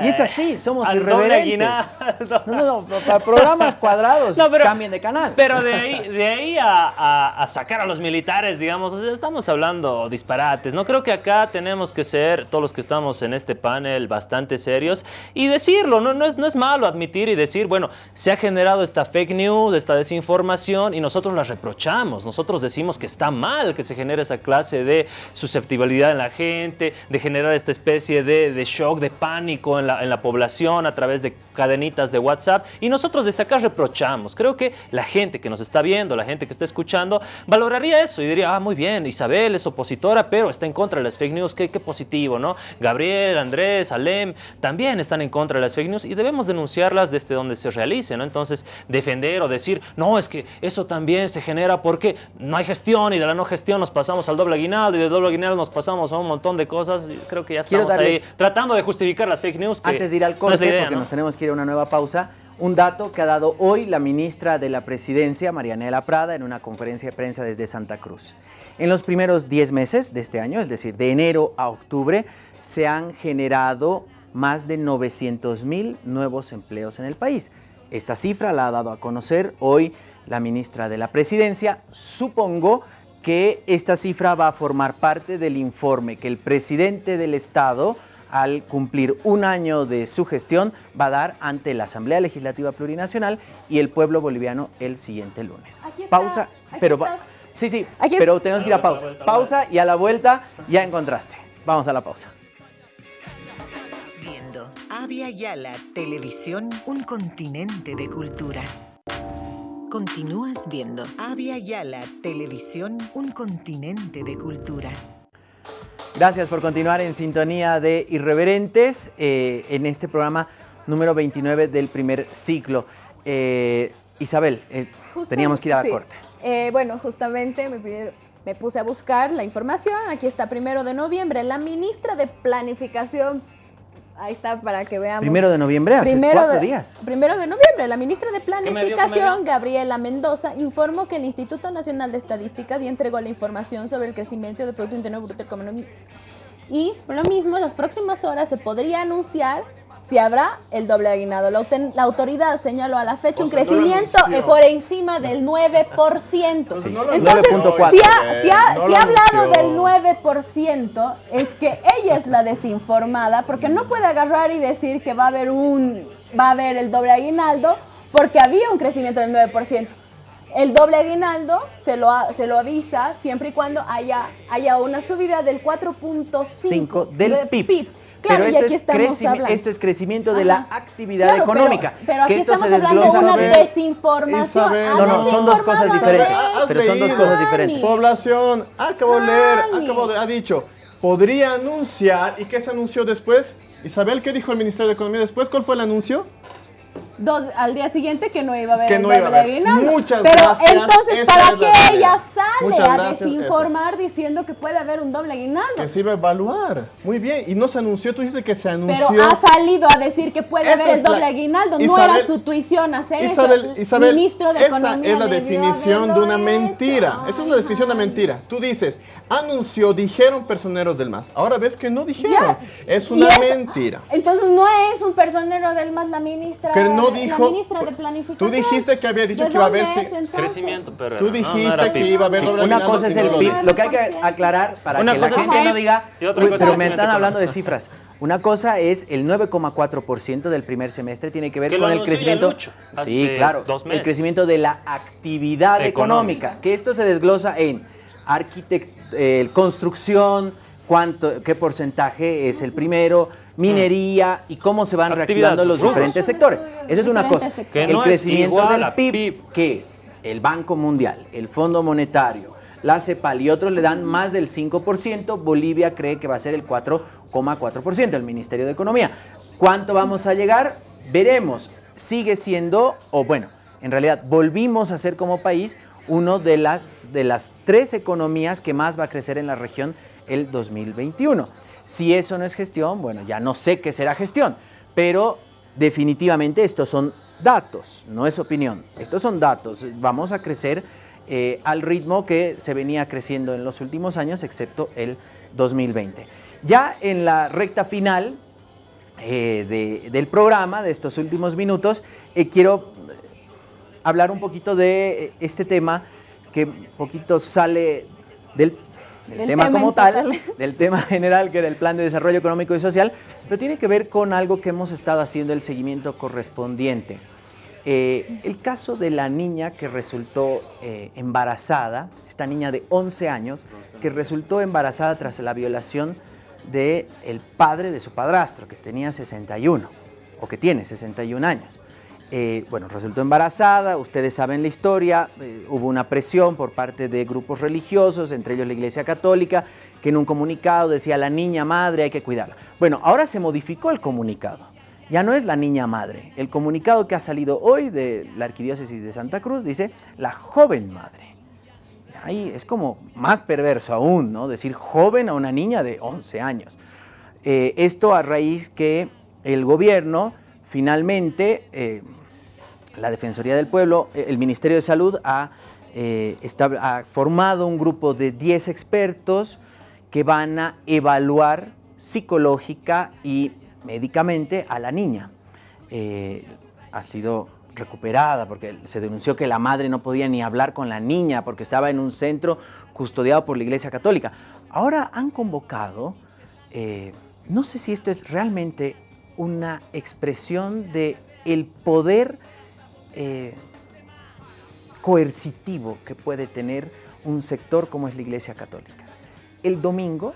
Y es así, somos al irreverentes. No, no, no, para programas cuadrados, No, pero- cambien de canal. Pero de ahí, de ahí a, a- a sacar a los militares, digamos, o sea, estamos hablando disparates. No creo que acá tenemos que ser, todos los que estamos en este panel, bastante serios y decirlo. No, no, es, no es malo admitir y decir, bueno, se ha generado esta fake news, esta desinformación y nosotros la reprochamos. Nosotros decimos que está mal que se genere esa clase de susceptibilidad en la gente, de generar esta especie de, de shock, de pánico en la, en la población a través de cadenitas de WhatsApp y nosotros desde acá reprochamos. Creo que la gente que nos está viendo, la gente que está escuchando, valoraría eso y diría, ah, muy bien, Isabel es opositora, pero está en contra de las fake news, qué, qué positivo, ¿no? Gabriel, Andrés, Alem, también están en contra de las fake news y debemos denunciarlas desde donde se realice, ¿no? Entonces, defender o decir, no, es que eso también se genera porque no hay gestión y de la no gestión nos pasamos al doble aguinaldo y del doble aguinaldo nos pasamos a un montón de cosas, y creo que ya estamos ahí tratando de justificar las fake news. Que Antes de ir al no corte, idea, porque ¿no? nos tenemos que ir a una nueva pausa, un dato que ha dado hoy la ministra de la Presidencia, Marianela Prada, en una conferencia de prensa desde Santa Cruz. En los primeros 10 meses de este año, es decir, de enero a octubre, se han generado más de 900 mil nuevos empleos en el país. Esta cifra la ha dado a conocer hoy la ministra de la Presidencia. Supongo que esta cifra va a formar parte del informe que el presidente del Estado, al cumplir un año de su gestión, va a dar ante la Asamblea Legislativa Plurinacional y el pueblo boliviano el siguiente lunes. Aquí está, pausa, aquí pero está. sí, sí, Aquí- pero tenemos que ir a pausa. Pausa y a la vuelta ya encontraste. Vamos a la pausa. Viendo Avia Yala Televisión, un continente de culturas. Continúas viendo Avia Yala Televisión, un continente de culturas. Gracias por continuar en sintonía de Irreverentes eh, en este programa número 29 del primer ciclo. Eh, Isabel, eh, teníamos que ir a la sí. corte. Bueno, justamente me, pidieron- me puse a buscar la información. Aquí está, primero de noviembre, la ministra de Planificación. Ahí está para que veamos. Primero de noviembre, hace Primero cuatro de- días. Primero de noviembre, la ministra de me dio? ¿Qué me Planificación, dio? Gabriela Mendoza, informó que el Instituto Nacional de Estadísticas ya entregó la información sobre el crecimiento del Producto Interno Bruto Económico. Y por lo mismo, en las próximas horas se podría anunciar si habrá el doble aguinaldo. La, autoridad señaló a la fecha O un no crecimiento eh, por encima del 9%. Sí. no lo Entonces, si ha, si ha- No si ha hablado del 9%, es que ella es la desinformada, porque no puede agarrar y decir que va a haber un va a haber el doble aguinaldo, porque había un crecimiento del 9%. El doble aguinaldo se lo, se lo avisa siempre y cuando haya, haya una subida del 4.5 5 del de PIB. Claro, pero y esto aquí es, estamos esto es crecimiento de la actividad Claro, económica. Pero, aquí que esto estamos se hablando de una desinformación. Isabel. Ha No, no, son dos cosas diferentes. Pero son dos cosas diferentes. Población, acabo de leer, acabo de, ha dicho, podría anunciar, ¿y qué se anunció después? Isabel, ¿qué dijo el Ministerio de Economía después? ¿Cuál fue el anuncio? Dos, al día siguiente que no iba a haber Que el no iba a haber. Muchas Pero gracias, entonces, ¿para qué realidad. Sale a desinformar diciendo que puede haber un doble aguinaldo? Que se iba a evaluar. Muy bien, y no se anunció, tú dices que se anunció. Pero ha salido a decir que puede Esa haber el la- doble aguinaldo. no era su tuición hacer Isabel, eso. Isabel, Ministro de esa Economía es la definición de una mentira. Esa es la definición de mentira. Tú dices, anunció, dijeron personeros del MAS. Ahora ves que no dijeron. Ya. Es una eso- mentira. Entonces no es un personero del MAS la ministra, Que no la dijo- ministra de planificación. Tú dijiste que había dicho ¿De que iba a haber... es? Crecimiento, pero Tú no, no dijiste que iba a haber Sí, una cosa es el lo PIB. Lo que hay que aclarar para Una que la gente no diga, y otra "Uy, cosa pero me están hablando de económico". cifras. Una cosa es el 9,4% del primer semestre tiene que ver Que con el crecimiento. Lucho Sí, claro. dos El crecimiento de la actividad Económica. económica. Que esto se desglosa en eh, construcción, cuánto, qué porcentaje es el primero, minería y cómo se van Actividad, reactivando los diferentes sectores. Eso es una cosa. Que el no crecimiento del PIB, PIB. que el Banco Mundial, el Fondo Monetario, la CEPAL y otros le dan más del 5%, Bolivia cree que va a ser el 4,4%, el Ministerio de Economía. ¿Cuánto vamos a llegar? Veremos. Sigue siendo, o bueno, en realidad volvimos a ser como país uno de las, de las tres economías que más va a crecer en la región el 2021. Si eso no es gestión, bueno, ya no sé qué será gestión, pero definitivamente estos son datos, no es opinión, estos son datos. Vamos a crecer eh, al ritmo que se venía creciendo en los últimos años, excepto el 2020. Ya en la recta final eh, de- del programa, de estos últimos minutos, eh, quiero hablar un poquito de eh, este tema que un poquito sale del, del Del tema tema como tal, total. del tema general que era el Plan de Desarrollo Económico y Social, pero tiene que ver con algo que hemos estado haciendo el seguimiento correspondiente. Eh, el caso de la niña que resultó eh, embarazada, esta niña de 11 años, que resultó embarazada tras la violación del el padre de su padrastro, que tenía 61, o que tiene 61 años. Eh, bueno, resultó embarazada, ustedes saben la historia, eh, hubo una presión por parte de grupos religiosos, entre ellos la Iglesia Católica, que en un comunicado decía la niña madre hay que cuidarla. Bueno, ahora se modificó el comunicado, ya no es la niña madre. El comunicado que ha salido hoy de la Arquidiócesis de Santa Cruz dice la joven madre. Ahí es como más perverso aún, ¿no? Decir joven a una niña de 11 años. Eh, esto a raíz que el gobierno finalmente, la Defensoría del Pueblo, eh, el Ministerio de Salud ha, eh, formado un grupo de 10 expertos que van a evaluar psicológica y médicamente a la niña. Eh, ha sido recuperada porque se denunció que la madre no podía ni hablar con la niña porque estaba en un centro custodiado por la Iglesia Católica. Ahora han convocado, no sé si esto es realmente una expresión de el poder eh, coercitivo que puede tener un sector como es la Iglesia Católica. El domingo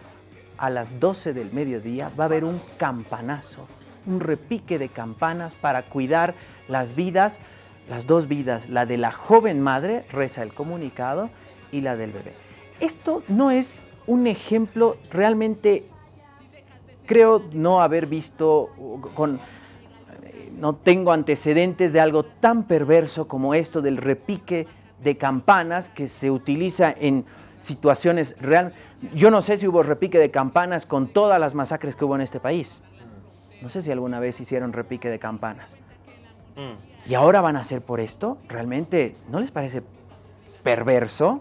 a las 12 del mediodía va a haber un campanazo, un repique de campanas para cuidar las vidas, las dos vidas, la de la joven madre, reza el comunicado, y la del bebé. Esto no es un ejemplo realmente, creo no haber visto con, no tengo antecedentes de algo tan perverso como esto del repique de campanas que se utiliza en situaciones real. Yo no sé si hubo repique de campanas con todas las masacres que hubo en este país. No sé si alguna vez hicieron repique de campanas. Mm. ¿Y ahora van a hacer por esto? ¿Realmente no les parece perverso?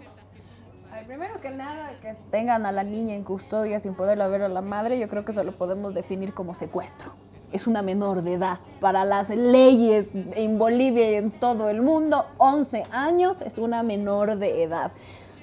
Primero que nada, que tengan a la niña en custodia sin poderla ver a la madre, yo creo que eso lo podemos definir como secuestro. Es una menor de edad. Para las leyes en Bolivia y en todo el mundo, 11 años es una menor de edad.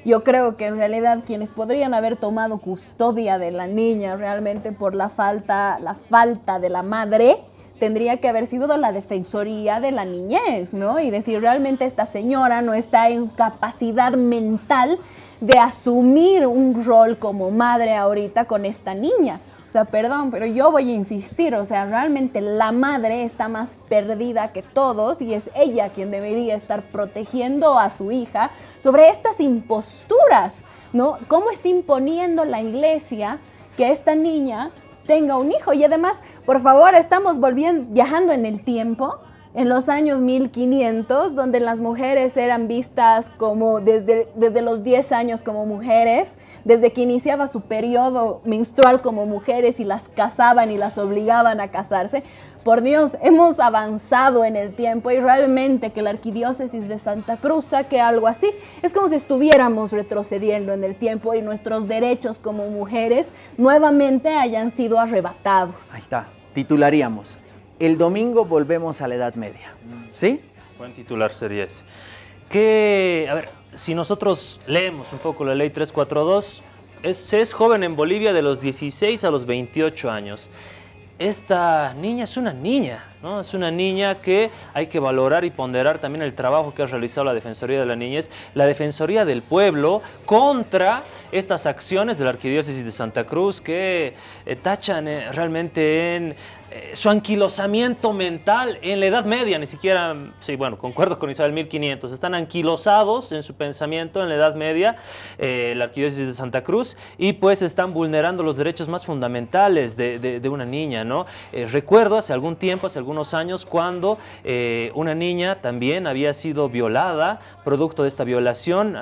Yo creo que en realidad quienes podrían haber tomado custodia de la niña realmente por la falta, la falta de la madre, tendría que haber sido la defensoría de la niñez, ¿no? Y decir, realmente esta señora no está en capacidad mental de asumir un rol como madre ahorita con esta niña. O sea, perdón, pero yo voy a insistir, o sea, realmente la madre está más perdida que todos y es ella quien debería estar protegiendo a su hija sobre estas imposturas, ¿no? ¿Cómo está imponiendo la iglesia que esta niña tenga un hijo? Y además, por favor, estamos volviendo, viajando en el tiempo, en los años 1500, donde las mujeres eran vistas como desde, desde los 10 años como mujeres, desde que iniciaba su periodo menstrual como mujeres y las casaban y las obligaban a casarse. Por Dios, hemos avanzado en el tiempo y realmente que la arquidiócesis de Santa Cruz saque algo así, es como si estuviéramos retrocediendo en el tiempo y nuestros derechos como mujeres nuevamente hayan sido arrebatados. Ahí está, titularíamos. El domingo volvemos a la Edad Media. ¿Sí? Buen titular sería ese. Que, a ver, si nosotros leemos un poco la ley 342, es, es joven en Bolivia de los 16 a los 28 años. Esta niña es una niña, ¿no? Es una niña que hay que valorar y ponderar también el trabajo que ha realizado la Defensoría de la Niñez, la Defensoría del Pueblo, contra estas acciones de la Arquidiócesis de Santa Cruz que eh, tachan eh, realmente en eh, su anquilosamiento mental en la Edad Media, ni siquiera, sí, bueno, concuerdo con Isabel 1500, están anquilosados en su pensamiento en la Edad Media, eh, la Arquidiócesis de Santa Cruz, y pues están vulnerando los derechos más fundamentales de, una niña, ¿no? Eh, recuerdo hace algún tiempo, hace algunos años, cuando una niña también había sido violada, producto de esta violación,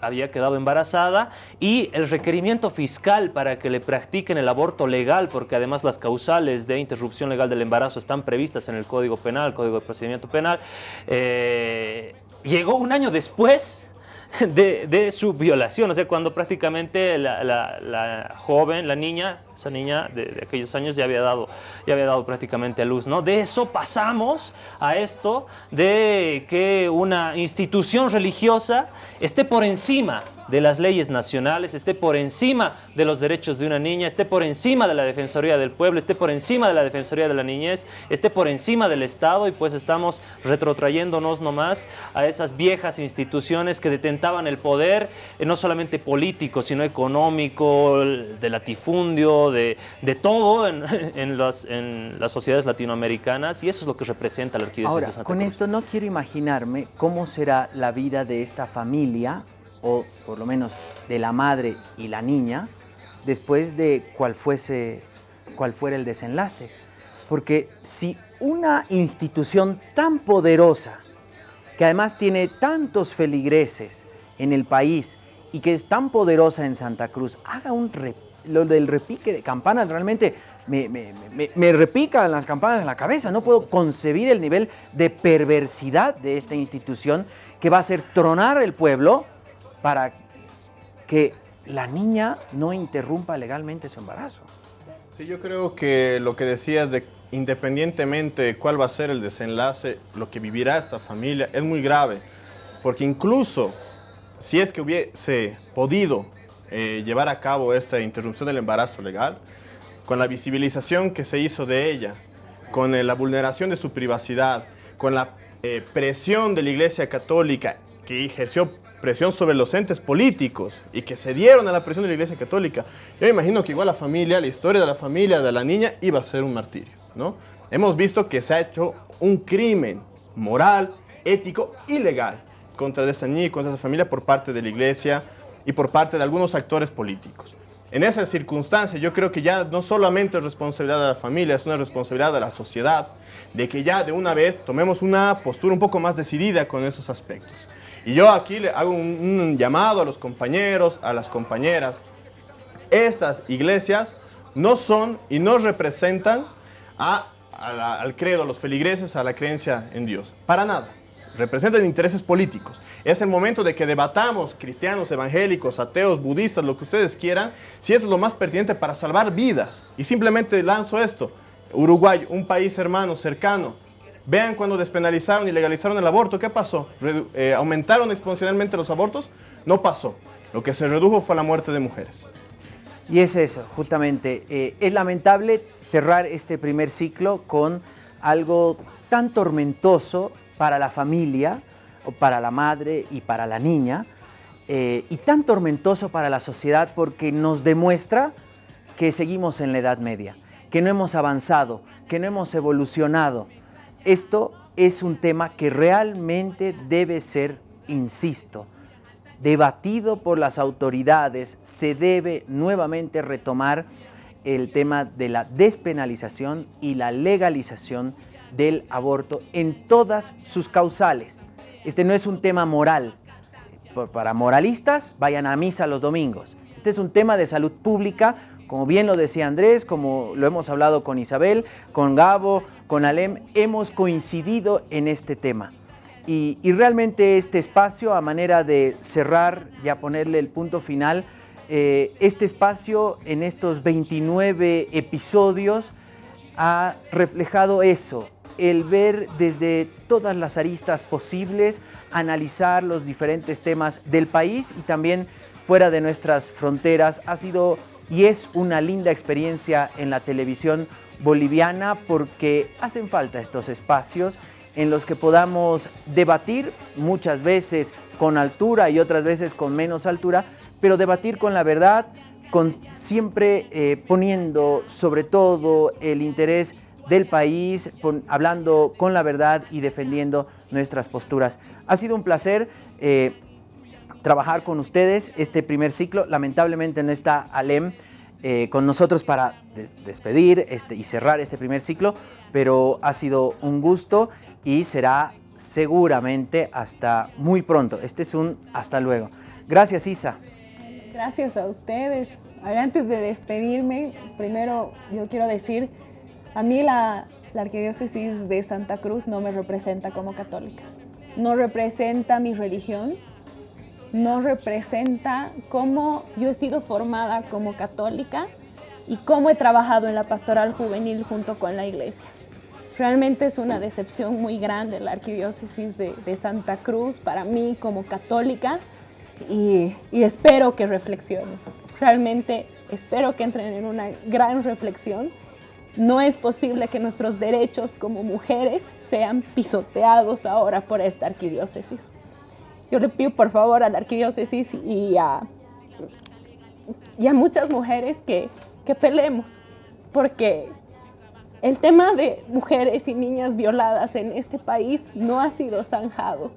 había quedado embarazada y el requerimiento fiscal para que le practiquen el aborto legal, porque además las causales de interrupción legal del embarazo están previstas en el Código Penal, Código de Procedimiento Penal, eh, llegó un año después de, su violación, o sea, cuando prácticamente la joven, la niña, esa niña de, de aquellos años ya había, dado, ya había dado prácticamente a luz, ¿no? De eso pasamos a esto de que una institución religiosa esté por encima de las leyes nacionales, esté por encima de los derechos de una niña, esté por encima de la Defensoría del Pueblo, esté por encima de la Defensoría de la Niñez, esté por encima del Estado y pues estamos retrotrayéndonos nomás a esas viejas instituciones que detentaban el poder, eh, no solamente político, sino económico, de latifundio, de, de todo en, en las, en las sociedades latinoamericanas y eso es lo que representa la Arquidiócesis de Santa con Cruz. esto no quiero imaginarme cómo será la vida de esta familia, o por lo menos de la madre y la niña, después de cuál fuese, cuál fuera el desenlace. Porque si una institución tan poderosa, que además tiene tantos feligreses en el país y que es tan poderosa en Santa Cruz, haga un re- lo del repique de campanas, realmente me, me, me- me repican las campanas en la cabeza. No puedo concebir el nivel de perversidad de esta institución que va a hacer tronar el pueblo para que la niña no interrumpa legalmente su embarazo. Sí, yo creo que lo que decías de independientemente de cuál va a ser el desenlace, lo que vivirá esta familia es muy grave, porque incluso si es que hubiese podido eh, llevar a cabo esta interrupción del embarazo legal, con la visibilización que se hizo de ella, con eh, la vulneración de su privacidad, con la eh, presión de la Iglesia Católica que ejerció presión sobre los entes políticos y que se dieron a la presión de la Iglesia Católica, yo me imagino que igual la familia, la historia de la familia de la niña iba a ser un martirio, ¿no? Hemos visto que se ha hecho un crimen moral, ético y legal contra esta niña y contra esa familia por parte de la Iglesia y por parte de algunos actores políticos. En esa circunstancia yo creo que ya no solamente es responsabilidad de la familia, es una responsabilidad de la sociedad, de que ya de una vez tomemos una postura un poco más decidida con esos aspectos. Y yo aquí le hago un, llamado a los compañeros, a las compañeras. Estas iglesias no son y no representan al credo, a los feligreses, a la creencia en Dios. Para nada. Representan intereses políticos. Es el momento de que debatamos, cristianos, evangélicos, ateos, budistas, lo que ustedes quieran, si eso es lo más pertinente para salvar vidas. Y simplemente lanzo esto. Uruguay, un país hermano, cercano. Vean cuando despenalizaron y legalizaron el aborto, ¿qué pasó? Eh, ¿Aumentaron exponencialmente los abortos? No pasó. Lo que se redujo fue la muerte de mujeres. Y es eso, justamente. eh, es lamentable cerrar este primer ciclo con algo tan tormentoso para la familia, para la madre y para la niña, eh, y tan tormentoso para la sociedad porque nos demuestra que seguimos en la Edad Media, que no hemos avanzado, que no hemos evolucionado. Esto es un tema que realmente debe ser, insisto, debatido por las autoridades, se debe nuevamente retomar el tema de la despenalización y la legalización del aborto en todas sus causales. Este no es un tema moral. Para moralistas, vayan a misa los domingos. Este es un tema de salud pública, como bien lo decía Andrés, como lo hemos hablado con Isabel, con Gabo, con Alem, hemos coincidido en este tema. Y, realmente este espacio, a manera de cerrar, ya ponerle el punto final, eh, este espacio en estos 29 episodios ha reflejado eso, el ver desde todas las aristas posibles, analizar los diferentes temas del país y también fuera de nuestras fronteras. Ha sido y es una linda experiencia en la televisión boliviana porque hacen falta estos espacios en los que podamos debatir muchas veces con altura y otras veces con menos altura, pero debatir con la verdad, con siempre eh, poniendo sobre todo el interés del país, hablando con la verdad y defendiendo nuestras posturas. Ha sido un placer eh, trabajar con ustedes este primer ciclo. Lamentablemente no está Alem eh, con nosotros para des- despedir este, y cerrar este primer ciclo, pero ha sido un gusto y será seguramente hasta muy pronto. Este es un hasta luego. Gracias Isa. Gracias a ustedes. A ver, antes de despedirme, primero yo quiero decir, a mí la, la arquidiócesis de Santa Cruz no me representa como católica. No representa mi religión, no representa cómo yo he sido formada como católica y cómo he trabajado en la pastoral juvenil junto con la iglesia. Realmente es una decepción muy grande la arquidiócesis de, Santa Cruz para mí como católica y, y espero que reflexionen. Realmente espero que entren en una gran reflexión. No es posible que nuestros derechos como mujeres sean pisoteados ahora por esta arquidiócesis. Yo le pido por favor a la arquidiócesis y a, y a muchas mujeres que, que peleemos, porque el tema de mujeres y niñas violadas en este país no ha sido zanjado.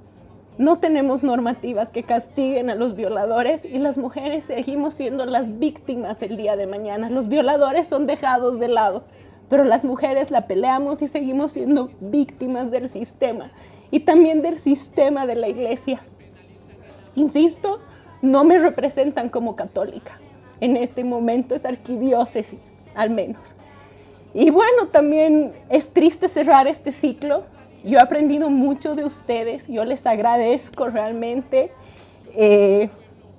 No tenemos normativas que castiguen a los violadores y las mujeres seguimos siendo las víctimas el día de mañana. Los violadores son dejados de lado, pero las mujeres la peleamos y seguimos siendo víctimas del sistema y también del sistema de la iglesia. Insisto, no me representan como católica. En este momento es arquidiócesis, al menos. Y bueno, también es triste cerrar este ciclo. Yo he aprendido mucho de ustedes, yo les agradezco realmente. Eh,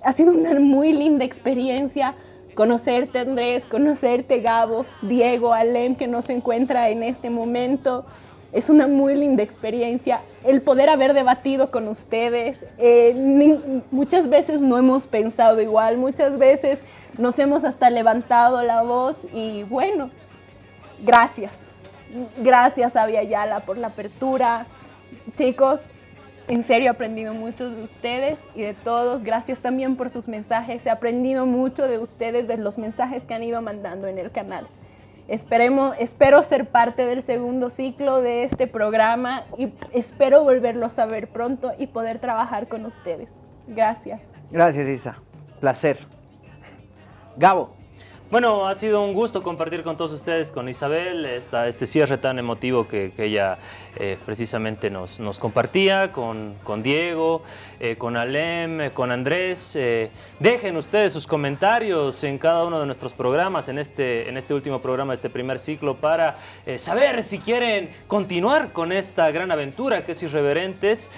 ha sido una muy linda experiencia conocerte Andrés, conocerte Gabo, Diego, Alem que nos encuentra en este momento. Es una muy linda experiencia el poder haber debatido con ustedes. Eh, muchas veces no hemos pensado igual, muchas veces nos hemos hasta levantado la voz y bueno, gracias. Gracias a Yala por la apertura. Chicos, en serio he aprendido mucho de ustedes y de todos. Gracias también por sus mensajes. He aprendido mucho de ustedes, de los mensajes que han ido mandando en el canal. Esperemos, espero ser parte del segundo ciclo de este programa y espero volverlos a ver pronto y poder trabajar con ustedes. Gracias. Gracias Isa. Placer. Gabo. Bueno, ha sido un gusto compartir con todos ustedes, con Isabel, esta, este cierre tan emotivo que, que ella eh, precisamente nos, nos compartía, con, con Diego, eh, con Alem, eh, con Andrés. Dejen ustedes sus comentarios en cada uno de nuestros programas, en este, en este último programa, este primer ciclo, para saber si quieren continuar con esta gran aventura que es Irreverentes,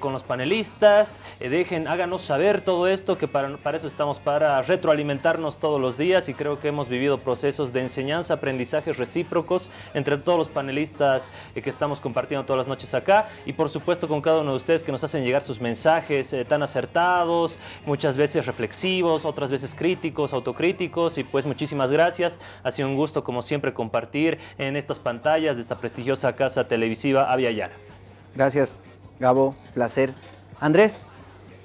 con los panelistas. Dejen, háganos saber todo esto, que para, para eso estamos, para retroalimentarnos todos los días y creo que hemos vivido procesos de enseñanza, aprendizajes recíprocos entre todos los panelistas que estamos compartiendo todas las noches acá y por supuesto con cada uno de ustedes que nos hacen llegar sus mensajes eh, tan acertados, muchas veces reflexivos, otras veces críticos, autocríticos y pues muchísimas gracias. Ha sido un gusto como siempre compartir en estas pantallas de esta prestigiosa casa televisiva Avia Yala. Gracias, Gabo. Placer. Andrés.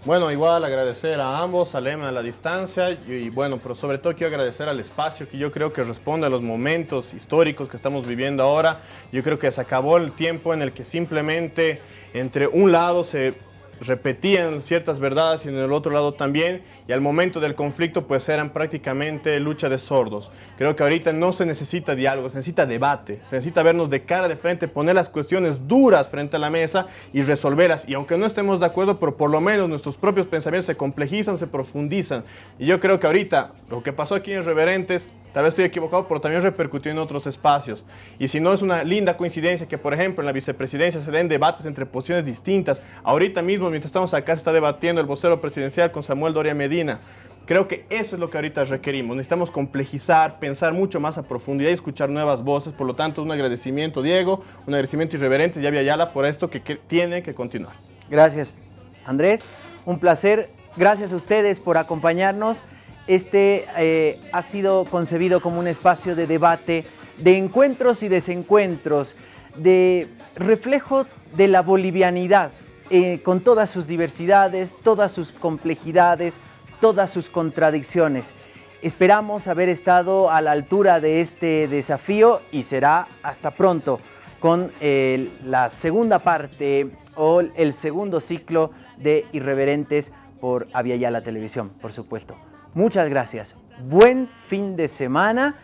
Bueno, igual agradecer a ambos, a Lema a la distancia y, bueno, pero sobre todo quiero agradecer al espacio que yo creo que responde a los momentos históricos que estamos viviendo ahora. Yo creo que se acabó el tiempo en el que simplemente entre un lado se repetían ciertas verdades y en el otro lado también, y al momento del conflicto pues eran prácticamente lucha de sordos. Creo que ahorita no se necesita diálogo, se necesita debate, se necesita vernos de cara de frente, poner las cuestiones duras frente a la mesa y resolverlas. Y aunque no estemos de acuerdo, pero por lo menos nuestros propios pensamientos se complejizan, se profundizan. Y yo creo que ahorita lo que pasó aquí en Reverentes Tal vez estoy equivocado, pero también repercutió en otros espacios. Y si no es una linda coincidencia que, por ejemplo, en la vicepresidencia se den debates entre posiciones distintas. Ahorita mismo, mientras estamos acá, se está debatiendo el vocero presidencial con Samuel Doria Medina. Creo que eso es lo que ahorita requerimos. Necesitamos complejizar, pensar mucho más a profundidad y escuchar nuevas voces. Por lo tanto, un agradecimiento, Diego, un agradecimiento irreverente, ya Yala, por esto que tiene que continuar. Gracias, Andrés. Un placer. Gracias a ustedes por acompañarnos. Este eh, ha sido concebido como un espacio de debate, de encuentros y desencuentros, de reflejo de la bolivianidad, eh, con todas sus diversidades, todas sus complejidades, todas sus contradicciones. Esperamos haber estado a la altura de este desafío y será hasta pronto con eh, la segunda parte o el segundo ciclo de Irreverentes por Avia la Televisión, por supuesto. Muchas gracias. Buen fin de semana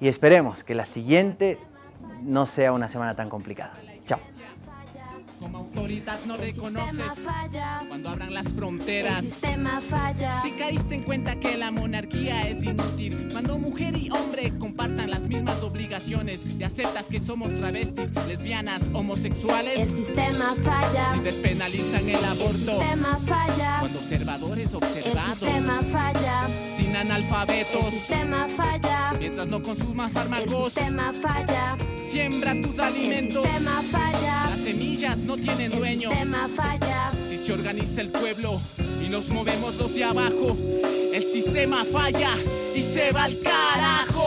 y esperemos que la siguiente no sea una semana tan complicada. Como autoridad no El reconoces falla. cuando abran las El fronteras. sistema falla. Si caíste en cuenta que la monarquía es inútil, cuando mujer y hombre compartan las mismas obligaciones y aceptas que somos travestis, lesbianas, El homosexuales, sistema falla. si despenalizan el El aborto, sistema falla. cuando observadores El observados, sistema falla. sin El analfabetos, sistema falla. mientras no consumas El fármacos, sistema falla. siembra tus El alimentos, sistema falla. las semillas no tienen El dueño. sistema falla. Si se organiza el pueblo y nos movemos los de abajo, el sistema falla y se va al carajo.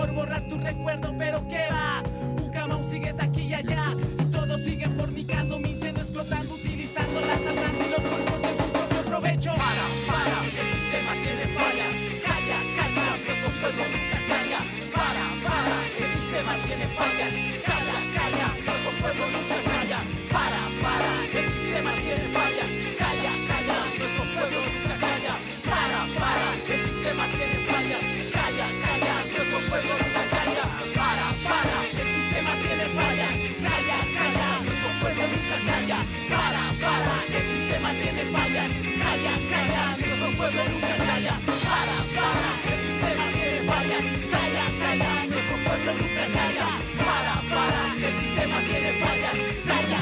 Por borrar tu recuerdo, pero ¿qué va? Bucamau sigues aquí y allá. Y todos siguen fornicando, mintiendo, explotando, utilizando las armas y los cuerpos de su propio provecho. Para, para, el sistema tiene fallas. Calla, calla, nuestro pueblo nunca calla. Para, para, el sistema tiene fallas. Sistema tiene fallas. Calla, calla, nuestro pueblo nunca calla. Para, para, el sistema tiene fallas. Calla, calla, nuestro pueblo nunca calla. Para, para, el sistema tiene fallas. Calla,